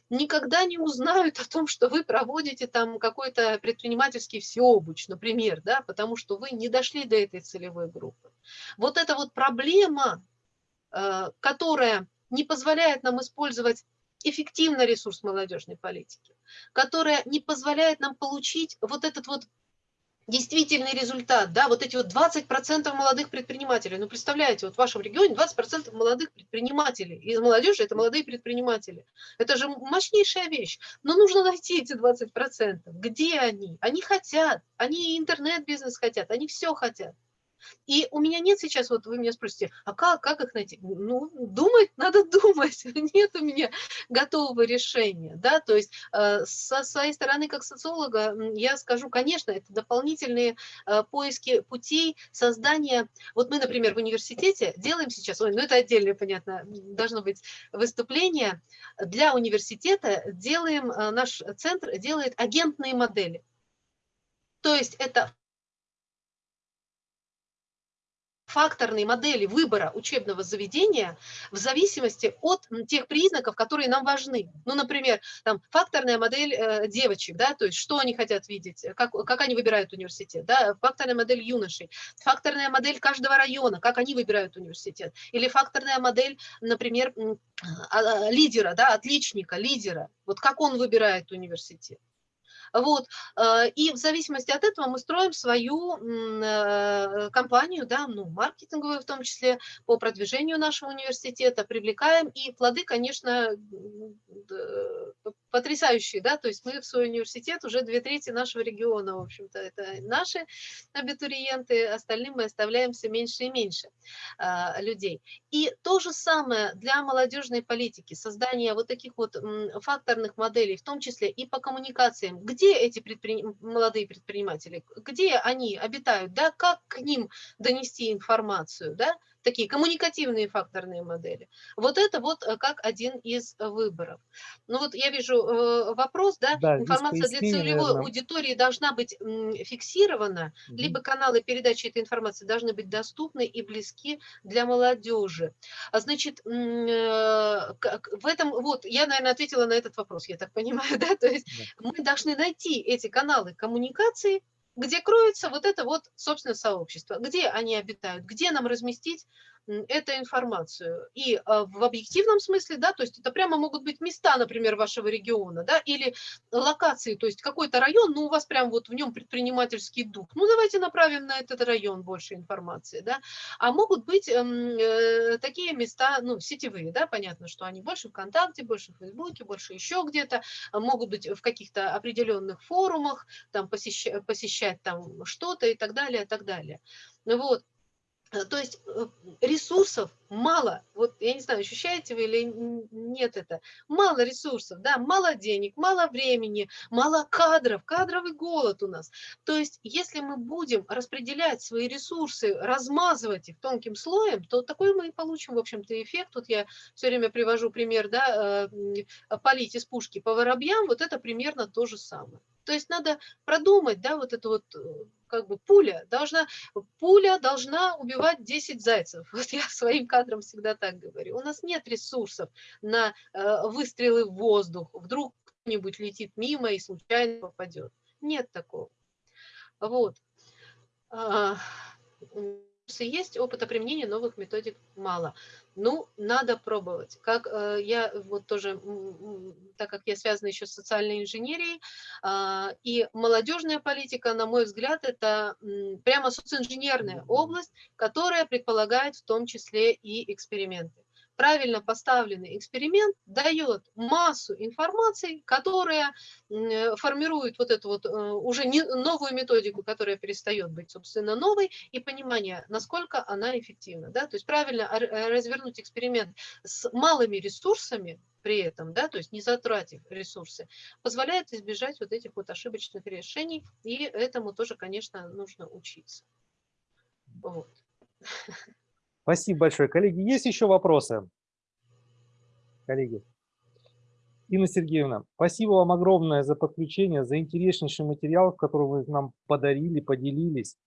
никогда не узнают о том, что вы проводите там какой-то предпринимательский всеобуч, например, да, потому что вы не дошли до этой целевой группы. Вот эта вот проблема, э, которая не позволяет нам использовать эффективно ресурс молодежной политики, которая не позволяет нам получить вот этот вот действительный результат, да, вот эти вот 20% молодых предпринимателей, ну, представляете, вот в вашем регионе 20% молодых предпринимателей, из молодежи это молодые предприниматели, это же мощнейшая вещь, но нужно найти эти 20%, где они, они хотят, они интернет-бизнес хотят, они все хотят, и у меня нет сейчас, вот вы меня спросите, а как, как их найти? Ну, думать надо думать, нет у меня готового решения, да, то есть э, со своей стороны, как социолога, я скажу, конечно, это дополнительные э, поиски путей создания, вот мы, например, в университете делаем сейчас, ой, ну это отдельное, понятно, должно быть выступление, для университета делаем, э, наш центр делает агентные модели, то есть это факторные модели выбора учебного заведения в зависимости от тех признаков, которые нам важны. Ну, например, там, факторная модель э, девочек, да, то есть что они хотят видеть, как, как они выбирают университет, да, факторная модель юношей, факторная модель каждого района, как они выбирают университет, или факторная модель, например, а, а, лидера, да, отличника, лидера, вот как он выбирает университет. Вот. Э, и в зависимости от этого мы строим свою э, компанию, да, ну, маркетинговую в том числе, по продвижению нашего университета, привлекаем. И плоды, конечно, потрясающие, да, то есть мы в свой университет уже две трети нашего региона, в общем-то, это наши абитуриенты, остальным мы оставляем все меньше и меньше а, людей. И то же самое для молодежной политики, создание вот таких вот факторных моделей, в том числе и по коммуникациям, где эти предприним... молодые предприниматели, где они обитают, да, как к ним донести информацию, да, такие коммуникативные факторные модели. Вот это вот э, как один из выборов. Ну вот я вижу э, вопрос, да, да информация для целевой наверное. аудитории должна быть фиксирована, угу. либо каналы передачи этой информации должны быть доступны и близки для молодежи. А значит, э, в этом, вот, я, наверное, ответила на этот вопрос, я так понимаю, да, то есть да. мы должны найти эти каналы коммуникации, где кроется вот это вот, собственно, сообщество, где они обитают, где нам разместить эту информацию. И а, в объективном смысле, да, то есть это прямо могут быть места, например, вашего региона, да, или локации, то есть какой-то район, ну, у вас прям вот в нем предпринимательский дух, ну, давайте направим на этот район больше информации, да, а могут быть э, такие места, ну, сетевые, да, понятно, что они больше ВКонтакте, больше в Фейсбуке, больше еще где-то, а могут быть в каких-то определенных форумах, там, посещать, посещать там что-то и так далее, и так далее. Вот. Э, то есть э, ресурсов мало. Вот я не знаю, ощущаете вы или нет это. Мало ресурсов, да, мало денег, мало времени, мало кадров, кадровый голод у нас. То есть если мы будем распределять свои ресурсы, размазывать их тонким слоем, то такой мы и получим, в общем-то, эффект. Тут я все время привожу пример, да, э, полить из пушки по воробьям, вот это примерно то же самое. То есть надо продумать, да, вот это вот как бы пуля должна, пуля должна убивать 10 зайцев. Вот я своим кадрам всегда так говорю. У нас нет ресурсов на э, выстрелы в воздух. Вдруг кто-нибудь летит мимо и случайно попадет. Нет такого. Вот. А, есть, опыта применения новых методик мало. Ну, надо пробовать. Как э, я вот тоже, так как я связана еще с социальной инженерией, э, и молодежная политика, на мой взгляд, это э, прямо социоинженерная область, которая предполагает в том числе и эксперименты правильно поставленный эксперимент дает массу информации, которая формирует вот эту вот э, уже не, новую методику, которая перестает быть, собственно, новой, и понимание, насколько она эффективна. Да? То есть правильно э, развернуть эксперимент с малыми ресурсами, при этом, да, то есть не затратив ресурсы, позволяет избежать вот этих вот ошибочных решений, и этому тоже, конечно, нужно учиться. Вот. Спасибо большое. Коллеги, есть еще вопросы? Коллеги. Инна Сергеевна, спасибо вам огромное за подключение, за интереснейший материал, который вы нам подарили, поделились.